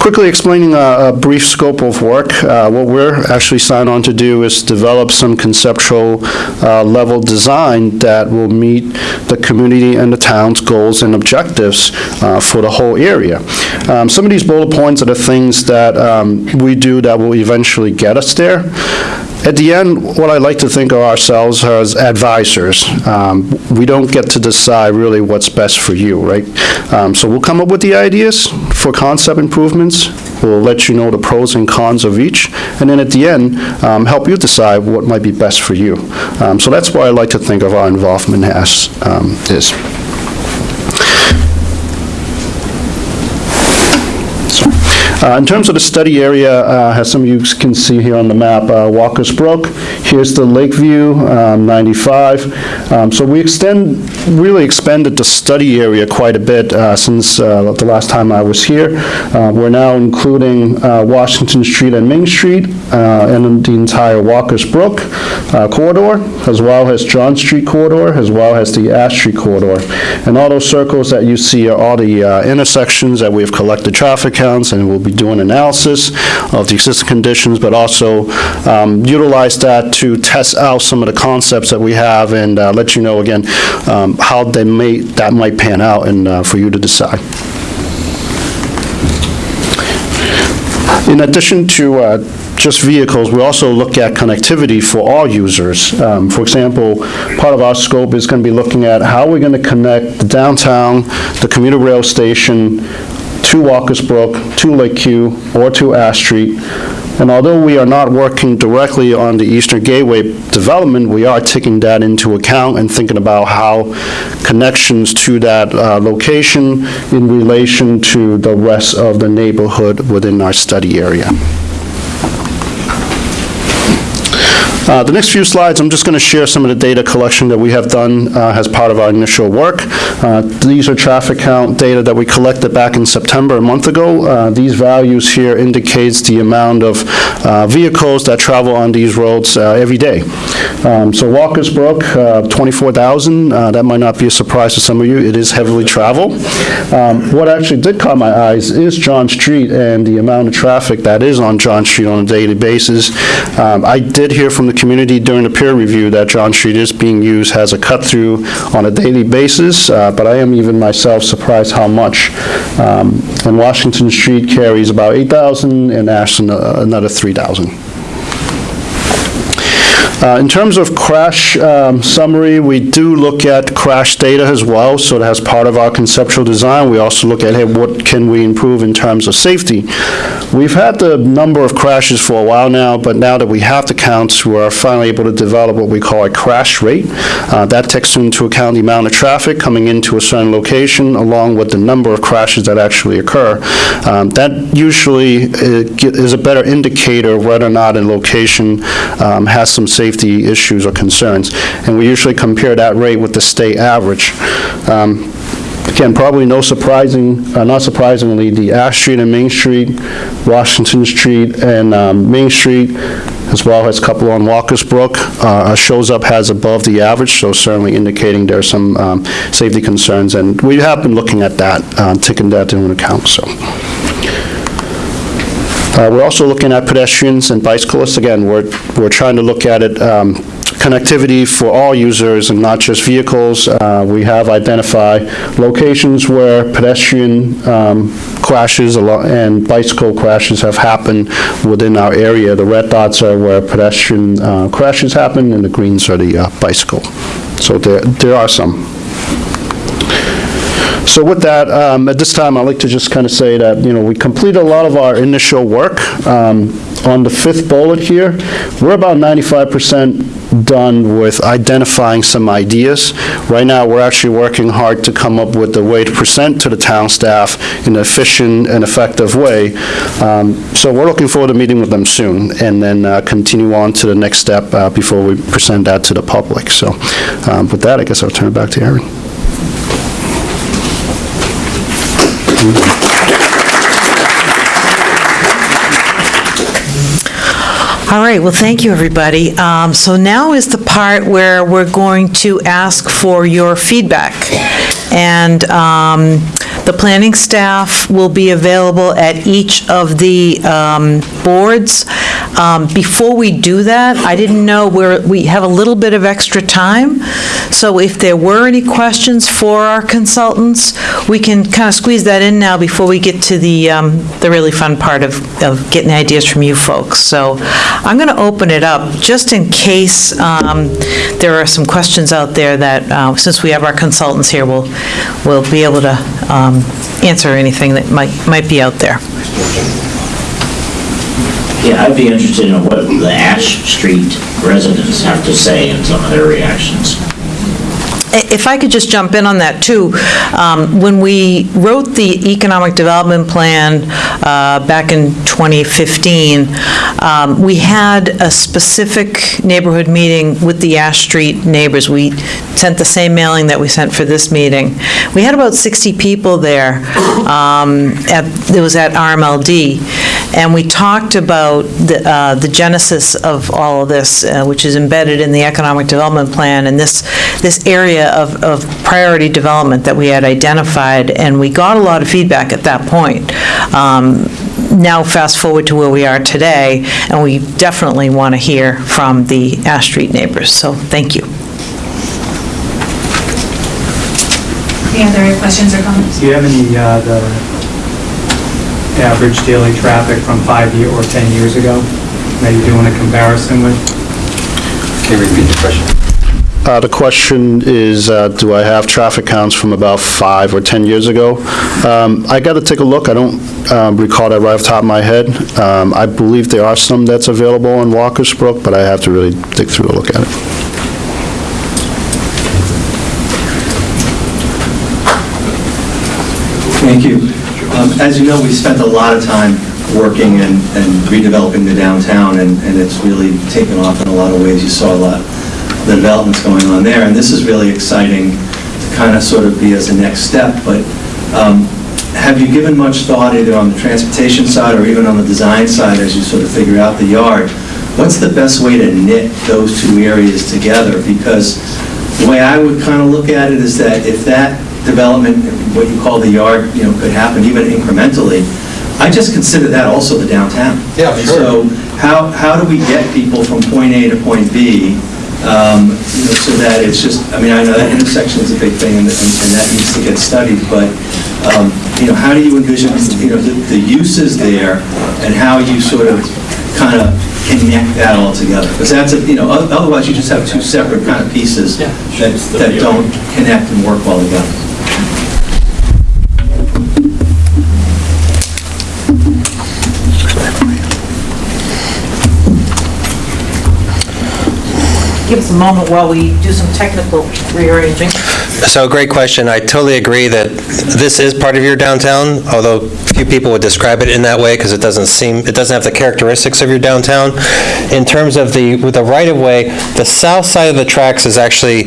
Quickly explaining a a brief scope of work, uh, what we're actually signed on to do is develop some conceptual uh, level design that will meet the community and the town's goals and objectives uh, for the whole area. Um, Some of these bullet points are the things that um, we do that will eventually get us there. At the end, what I like to think of ourselves as advisors. Um, We don't get to decide really what's best for you, right? Um, So we'll come up with the ideas for concept improvements, we'll let you know the pros and cons of each, and then at the end, um, help you decide what might be best for you. Um, So that's why I like to think of our involvement as um, is. Uh, In terms of the study area, uh, as some of you can see here on the map, uh, Walker's Brook, here's the Lakeview, um, 95. Um, So we extend, really expanded the study area quite a bit uh, since uh, the last time I was here. We're now including Washington Street and Main Street, and the entire Walker's Brook corridor, as well as John Street corridor, as well as the Ash Street corridor. And all those circles that you see are all the intersections that we've collected traffic counts, and we'll be doing analysis of the existing conditions, but also um, utilize that to test out some of the concepts that we have and uh, let you know, again, um, how they may, that might pan out and uh, for you to decide. In addition to uh, just vehicles, we also look at connectivity for all users. Um, For example, part of our scope is going to be looking at how we're going to connect the downtown, the commuter rail station, to Walker's Brook, to Lakeview, or to Ash Street. And although we are not working directly on the Eastern Gateway development, we are taking that into account and thinking about how connections to that uh, location in relation to the rest of the neighborhood within our study area. Uh, The next few slides, I'm just going to share some of the data collection that we have done uh, as part of our initial work. Uh, These are traffic count data that we collected back in September, a month ago. Uh, These values here indicates the amount of uh, vehicles that travel on these roads uh, every day. Um, So Walker's Brook, uh, 24,000, uh, that might not be a surprise to some of you, it is heavily traveled. Um, What actually did caught my eyes is John Street and the amount of traffic that is on John Street on a daily basis. Um, I did hear from the community during the peer review that John Street is being used has a cut-through on a daily basis, uh, but I am even myself surprised how much. Um, And Washington Street carries about 8,000, and Ashland uh, another 3,000. Uh, In terms of crash um, summary, we do look at crash data as well, so that's part of our conceptual design. We also look at, hey, what can we improve in terms of safety? We've had the number of crashes for a while now, but now that we have the counts, we're finally able to develop what we call a crash rate. Uh, That takes into account the amount of traffic coming into a certain location, along with the number of crashes that actually occur. Um, That usually uh, is a better indicator of whether or not a location um, has some safety issues or concerns. And we usually compare that rate with the state average. Um, Again, probably no surprising, uh, not surprisingly, the Ash Street and Main Street, Washington Street and um, Main Street, as well as a couple on Walker's Brook, uh, shows up as above the average, so certainly indicating there are some um, safety concerns, and we have been looking at that, uh, taking that into account, so. Uh, We're also looking at pedestrians and bicyclists. Again, we're, we're trying to look at it, um, connectivity for all users and not just vehicles. Uh, We have identified locations where pedestrian um, crashes and bicycle crashes have happened within our area. The red dots are where pedestrian uh, crashes happen, and the greens are the uh, bicycle. So there, there are some. So with that, um, at this time, I'd like to just kind of say that, you know, we completed a lot of our initial work. Um, On the fifth bullet here, we're about 95% done with identifying some ideas. Right now, we're actually working hard to come up with a way to present to the town staff in an efficient and effective way. Um, So we're looking forward to meeting with them soon, and then uh, continue on to the next step uh, before we present that to the public. So um, with that, I guess I'll turn it back to Erin. All right, well, thank you, everybody. Um, So now is the part where we're going to ask for your feedback. And um, the planning staff will be available at each of the um, boards. Um, Before we do that, I didn't know, where we have a little bit of extra time, so if there were any questions for our consultants, we can kind of squeeze that in now before we get to the, um, the really fun part of, of getting ideas from you folks. So I'm going to open it up, just in case um, there are some questions out there that, uh, since we have our consultants here, we'll, we'll be able to um, answer anything that might, might be out there. Yeah, I'd be interested in what the Ash Street residents have to say and some of their reactions. If I could just jump in on that, too, um, when we wrote the economic development plan uh, back in 2015, um, we had a specific neighborhood meeting with the Ash Street neighbors. We sent the same mailing that we sent for this meeting. We had about 60 people there. um, at- It was at RMLD, and we talked about the uh, the genesis of all of this, uh, which is embedded in the economic development plan, and this, this area of, of priority development that we had identified, and we got a lot of feedback at that point. Um, Now, fast forward to where we are today, and we definitely want to hear from the Ash Street neighbors, so thank you. Any other questions or comments? Do you have any, uh, the average daily traffic from five year or 10 years ago? Maybe doing a comparison with? Can you repeat the question? Uh, The question is, uh, do I have traffic counts from about five or 10 years ago? Um, I got to take a look, I don't um, recall that right off the top of my head. Um, I believe there are some that's available on Walker's Brook, but I have to really dig through to look at it. Thank you. Um, As you know, we spent a lot of time working and and redeveloping the downtown, and and it's really taken off in a lot of ways. You saw a lot, the developments going on there, and this is really exciting to kind of sort of be as a next step, but um, have you given much thought either on the transportation side or even on the design side as you sort of figure out the yard? What's the best way to knit those two areas together? Because the way I would kind of look at it is that if that development, what you call the yard, you know, could happen even incrementally, I just consider that also the downtown. Yeah, sure. So how, how do we get people from point A to point B, um, you know, so that it's just, I mean, I know that intersection is a big thing and and- and that needs to get studied, but, um, you know, how do you envision, you know, the the uses there and how you sort of kind of connect that all together? Because that's, a you know, otherwise you just have two separate kind of pieces that that don't connect and work well together. Give us a moment while we do some technical rearranging. So, great question. I totally agree that this is part of your downtown, although few people would describe it in that way because it doesn't seem, it doesn't have the characteristics of your downtown. In terms of the, with the right-of-way, the south side of the tracks is actually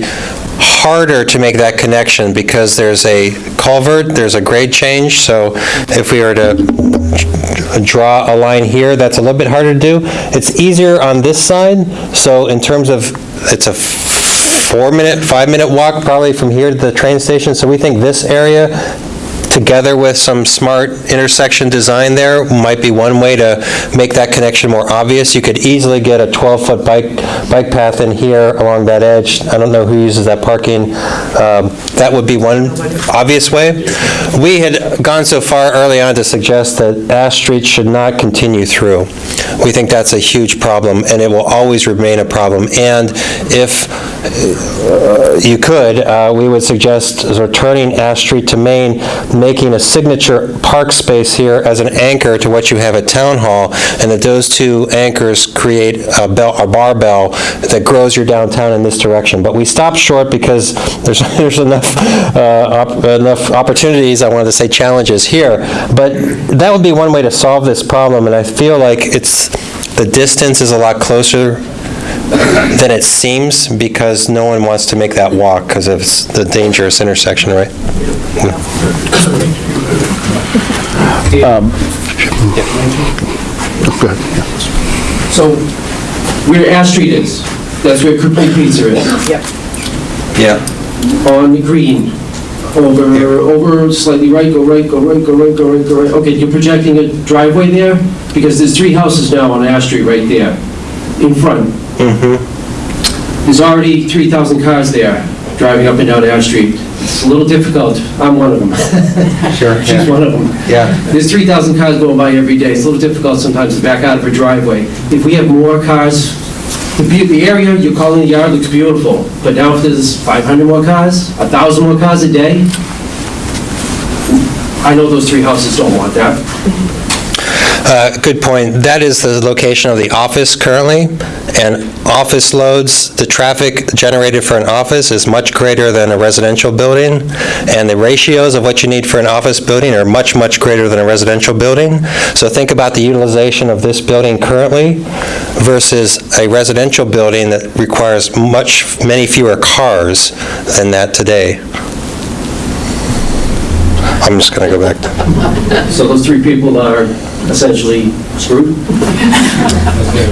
harder to make that connection because there's a culvert, there's a grade change, so if we were to draw a line here, that's a little bit harder to do. It's easier on this side, so in terms of, it's a four-minute, five-minute walk probably from here to the train station, so we think this area, together with some smart intersection design there, might be one way to make that connection more obvious. You could easily get a 12-foot bike, bike path in here along that edge. I don't know who uses that parking. Um, That would be one obvious way. We had gone so far early on to suggest that Ash Street should not continue through. We think that's a huge problem, and it will always remain a problem. And if uh, you could, uh, we would suggest turning Ash Street to Main, making a signature park space here as an anchor to what you have at Town Hall, and that those two anchors create a bell, a barbell that grows your downtown in this direction. But we stopped short because there's, there's enough, uh, op- enough opportunities, I wanted to say challenges here. But that would be one way to solve this problem, and I feel like it's, the distance is a lot closer than it seems because no one wants to make that walk because of the dangerous intersection, right? Um, So, where Ash Street is, that's where Complete Pizza is. Yep. Yeah. On the green, over, over slightly right, go right, go right, go right, go right, go right. Okay, you're projecting a driveway there? Because there's three houses now on Ash Street right there, in front. Mm-hmm. There's already 3,000 cars there, driving up and down Ash Street. It's a little difficult. I'm one of them. Sure. She's one of them. Yeah. There's 3,000 cars going by every day. It's a little difficult sometimes to back out of a driveway. If we have more cars, the the area you're calling the yard looks beautiful, but now if there's 500 more cars, 1,000 more cars a day, I know those three houses don't want that. Uh, Good point. That is the location of the office currently, and office loads, the traffic generated for an office is much greater than a residential building, and the ratios of what you need for an office building are much, much greater than a residential building. So think about the utilization of this building currently versus a residential building that requires much, many fewer cars than that today. I'm just going to go back to... So those three people are essentially screwed?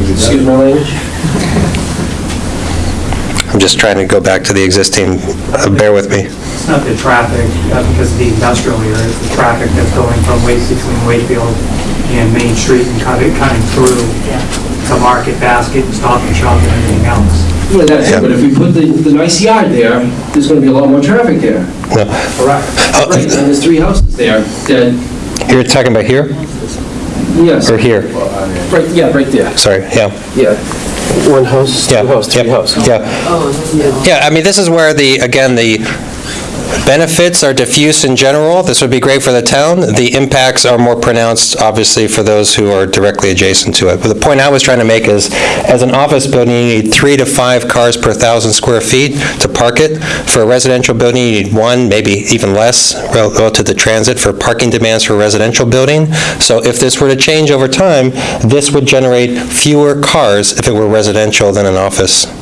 Excuse my language? I'm just trying to go back to the existing, uh, bear with me. It's not the traffic, uh, because of the industrial area, it's the traffic that's going from Waste, between Wakefield and Main Street and cutting, cutting through to Market Basket and Stop and Shop and everything else. Yeah, that's it, but if we put the, the nice yard there, there's gonna be a lot more traffic there. No. Correct. Uh, right, and there's three houses there that, You're talking about here yes, or here? right, yeah, right there. Sorry, yeah. Yeah. One house, two house, three house. Oh, yeah. Yeah, I mean, this is where the, again, the benefits are diffuse in general. This would be great for the town. The impacts are more pronounced, obviously, for those who are directly adjacent to it. But the point I was trying to make is, as an office building, you need three to five cars per thousand square feet to park it. For a residential building, you need one, maybe even less, rel- relative to the transit, for parking demands for a residential building. So if this were to change over time, this would generate fewer cars if it were residential than an office.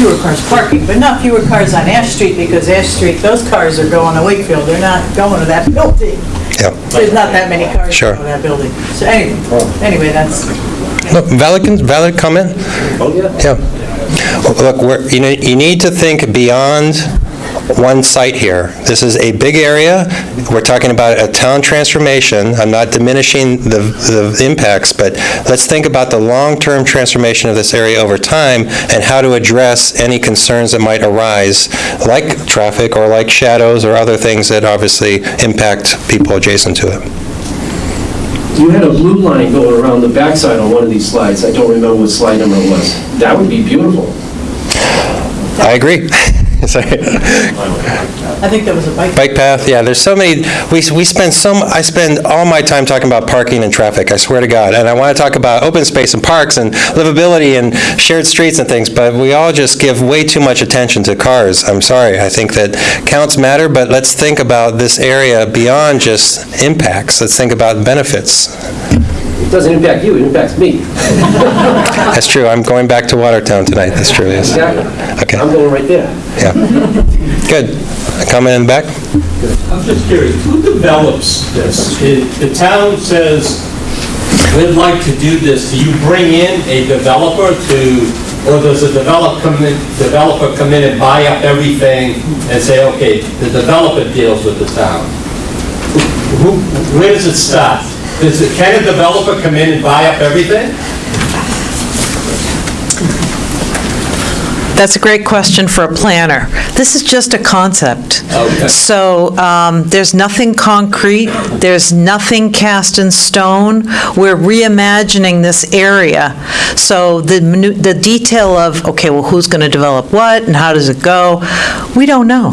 Fewer cars parking, but not fewer cars on Ash Street, because Ash Street, those cars are going to Wakefield, they're not going to that building. Yeah. There's not that many cars Sure. going to that building. So anyway, anyway, that's, No, valid, con- valid comment? Oh, yeah. Well, Look, we're, you know, you need to think beyond one site here. This is a big area. We're talking about a town transformation. I'm not diminishing the, the impacts, but let's think about the long-term transformation of this area over time and how to address any concerns that might arise, like traffic or like shadows or other things that obviously impact people adjacent to it. You had a blue line going around the backside on one of these slides, I don't remember what slide number it was. That would be beautiful. I agree. Sorry. I think there was a bike. Bike path, yeah, there's so many, we, we spend so, m- I spend all my time talking about parking and traffic, I swear to God. And I want to talk about open space and parks and livability and shared streets and things, but we all just give way too much attention to cars. I'm sorry, I think that counts matter, but let's think about this area beyond just impacts. Let's think about benefits. It doesn't impact you, it impacts me. That's true, I'm going back to Watertown tonight, that's true, yes. Exactly. Okay, I'm going right there. yeah. Good. Comment in the back? I'm just curious, who develops this? If The town says, we'd like to do this, do you bring in a developer to, or does a develop come in, developer come in and buy up everything and say, okay, the developer deals with the town? Who, where does it start? Does, it- can a developer come in and buy up everything? That's a great question for a planner. This is just a concept. Okay. So um, there's nothing concrete, there's nothing cast in stone. We're reimagining this area. So the the detail of, okay, well, who's going to develop what, and how does it go, we don't know.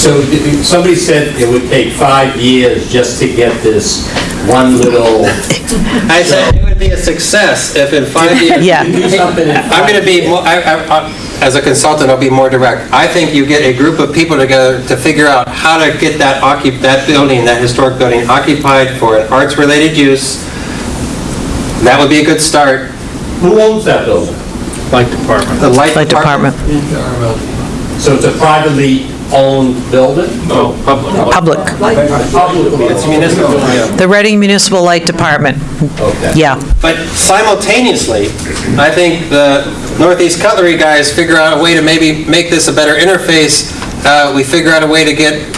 So somebody said it would take five years just to get this one little... I said it would be a success if in five years. Yeah. Do something in I'm going to be, more- I- I- I- as a consultant, I'll be more direct. I think you get a group of people together to figure out how to get that occup, that building, that historic building occupied for an arts-related use. That would be a good start. Who owns that building? Light department. The light Light department. department, So it's a privately owned building? No, public. public. Publicly It's municipal, yeah. The Reading Municipal Light Department, Okay. yeah. But simultaneously, I think the Northeast Cutlery guys figure out a way to maybe make this a better interface. Uh, We figure out a way to get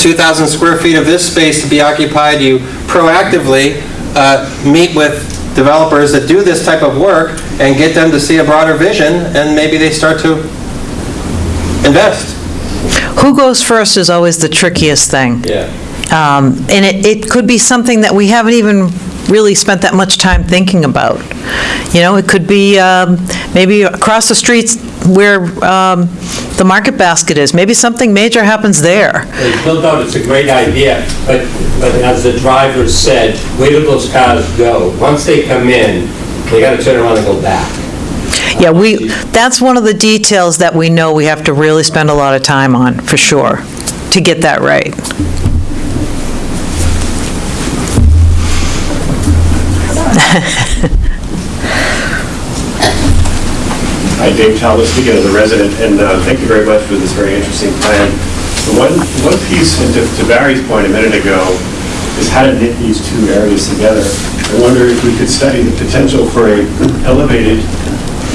2,000 square feet of this space to be occupied. You proactively uh, meet with developers that do this type of work and get them to see a broader vision, and maybe they start to invest. Who goes first is always the trickiest thing. Yeah. Um, And it, it could be something that we haven't even really spent that much time thinking about. You know, it could be um, maybe across the streets where um, the Market Basket is, maybe something major happens there. There's no doubt it's a great idea, but, but as the driver said, where do those cars go? Once they come in, they gotta turn around and go back. Yeah, we, that's one of the details that we know we have to really spend a lot of time on, for sure, to get that right. Hi, Dave Talbot, speaking as a resident, and uh, thank you very much for this very interesting plan. One, one piece, and to to Barry's point a minute ago, is how to knit these two areas together. I wonder if we could study the potential for a elevated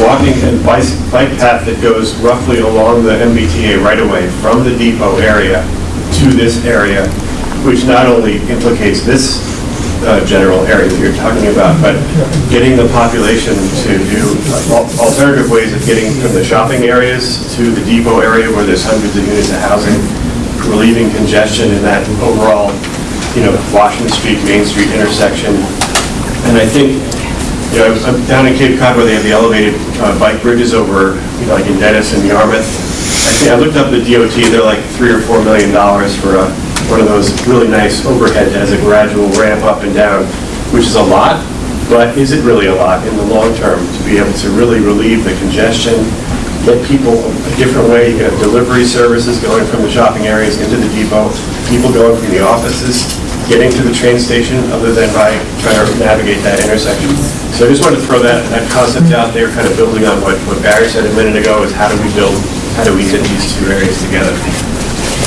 walking and bicy- bike path that goes roughly along the MBTA right-of-way from the depot area to this area, which not only implicates this uh, general area that you're talking about, but getting the population to do al- alternative ways of getting from the shopping areas to the depot area where there's hundreds of units of housing, relieving congestion in that overall, you know, Washington Street, Main Street intersection. And I think, you know, I'm down in Cape Cod where they have the elevated uh, bike bridges over, you know, like in Dennis and Yarmouth. I think, I looked up the DOT, they're like three or four million dollars for a, one of those really nice overhead that has a gradual ramp up and down, which is a lot, but is it really a lot in the long term to be able to really relieve the congestion, get people a different way, you have delivery services going from the shopping areas into the depot, people going from the offices, getting to the train station other than by trying to navigate that intersection. So I just wanted to throw that, that concept out there, kind of building on what, what Barry said a minute ago, is how do we build, how do we knit these two areas together?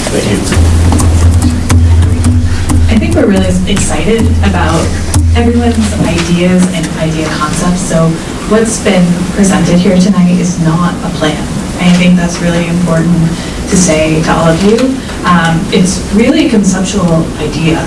Thank you. I think we're really excited about everyone's ideas and idea concepts, so what's been presented here tonight is not a plan. I think that's really important to say to all of you. Um, It's really a conceptual idea,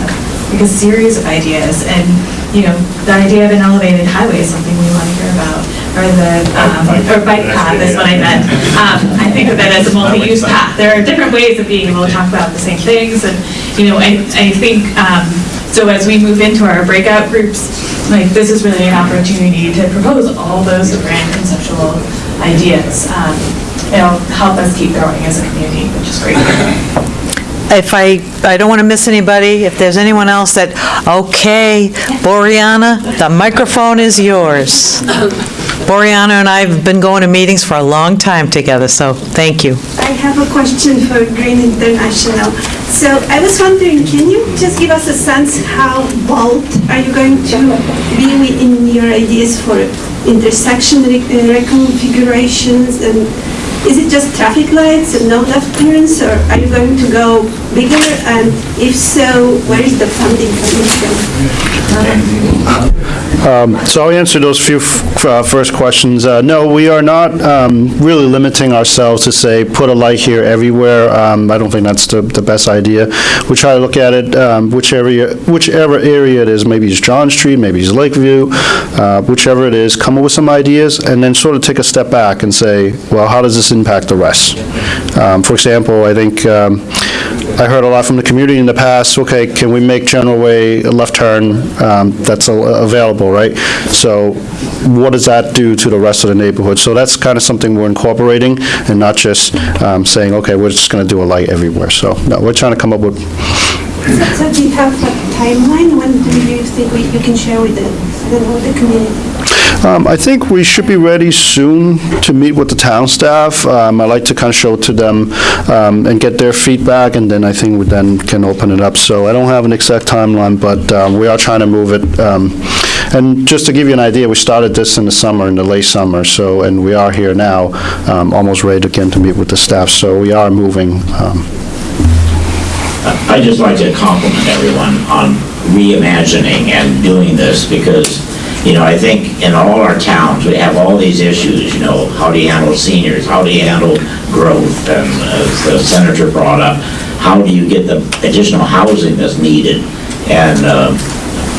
like a series of ideas, and, you know, the idea of an elevated highway is something we want to hear about, or the, um, or bike path is what I meant. Um, I think of it as a multi-use path. There are different ways of being able to talk about the same things, and, you know, I, I think, um, so as we move into our breakout groups, like, this is really an opportunity to propose all those grand conceptual ideas. Um, It'll help us keep growing as a community, which is great. If I, I don't want to miss anybody, if there's anyone else that, okay, Boreana, the microphone is yours. Boreana and I have been going to meetings for a long time together, so thank you. I have a question for Green International. So I was wondering, can you just give us a sense how bold are you going to be in your ideas for intersection uh, reconfigurations? And is it just traffic lights and no left turns, or are you going to go bigger? And if so, where is the funding coming from? Um, So I'll answer those few uh, first questions. Uh, No, we are not um, really limiting ourselves to say, put a light here everywhere. Um, I don't think that's the the best idea. We try to look at it, um, which area, whichever area it is, maybe it's John Street, maybe it's Lakeview, uh, whichever it is, come up with some ideas, and then sort of take a step back and say, well, how does this impact the rest? Um, For example, I think, um, I heard a lot from the community in the past, okay, can we make General Way a left turn um, that's available, right? So what does that do to the rest of the neighborhood? So that's kind of something we're incorporating and not just um, saying, okay, we're just going to do a light everywhere. So, no, we're trying to come up with, So so do you have a timeline? When do you think we- you can share with the, the community? Um, I think we should be ready soon to meet with the town staff. Um, I like to kind of show it to them um, and get their feedback, and then I think we then can open it up. So I don't have an exact timeline, but um, we are trying to move it. Um, And just to give you an idea, we started this in the summer, in the late summer, so, and we are here now, um, almost ready again to meet with the staff, so we are moving. um, I'd just like to compliment everyone on reimagining and doing this because, you know, I think in all our towns, we have all these issues, you know, how do you handle seniors? How do you handle growth? And as the senator brought up, how do you get the additional housing that's needed? And, uh,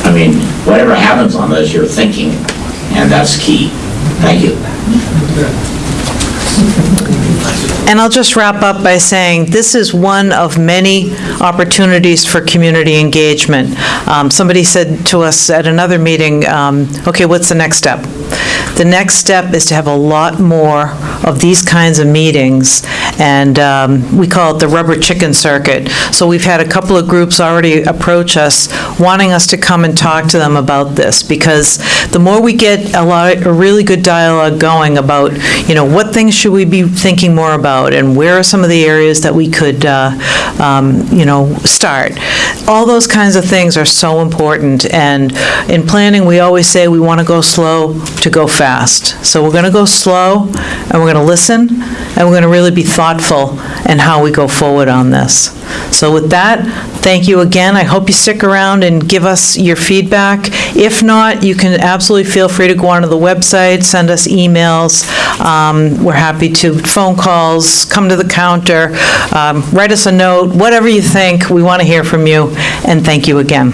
I mean, whatever happens on this, you're thinking, and that's key. Thank you. And I'll just wrap up by saying, this is one of many opportunities for community engagement. Um, Somebody said to us at another meeting, um, okay, what's the next step? The next step is to have a lot more of these kinds of meetings, and um, we call it the rubber chicken circuit. So we've had a couple of groups already approach us, wanting us to come and talk to them about this, because the more we get a lot, a really good dialogue going about, you know, what things should we be thinking more about, and where are some of the areas that we could, uh, um, you know, start. All those kinds of things are so important, and in planning, we always say we want to go slow to go fast. So we're going to go slow, and we're going to listen, and we're going to really be thoughtful in how we go forward on this. So with that, thank you again. I hope you stick around and give us your feedback. If not, you can absolutely feel free to go onto the website, send us emails. Um, We're happy to, phone calls, come to the counter, um, write us a note, whatever you think, we want to hear from you, and thank you again.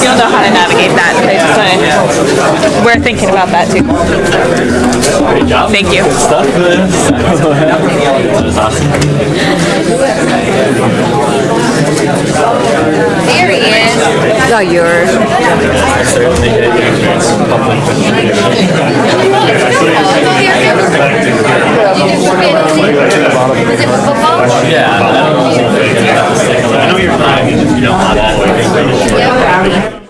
You'll know how to navigate that. We're thinking about that too. Great job. Thank you. Good stuff. That was awesome. There he is. Oh, you're. Yeah, I know. You're fine. You don't that.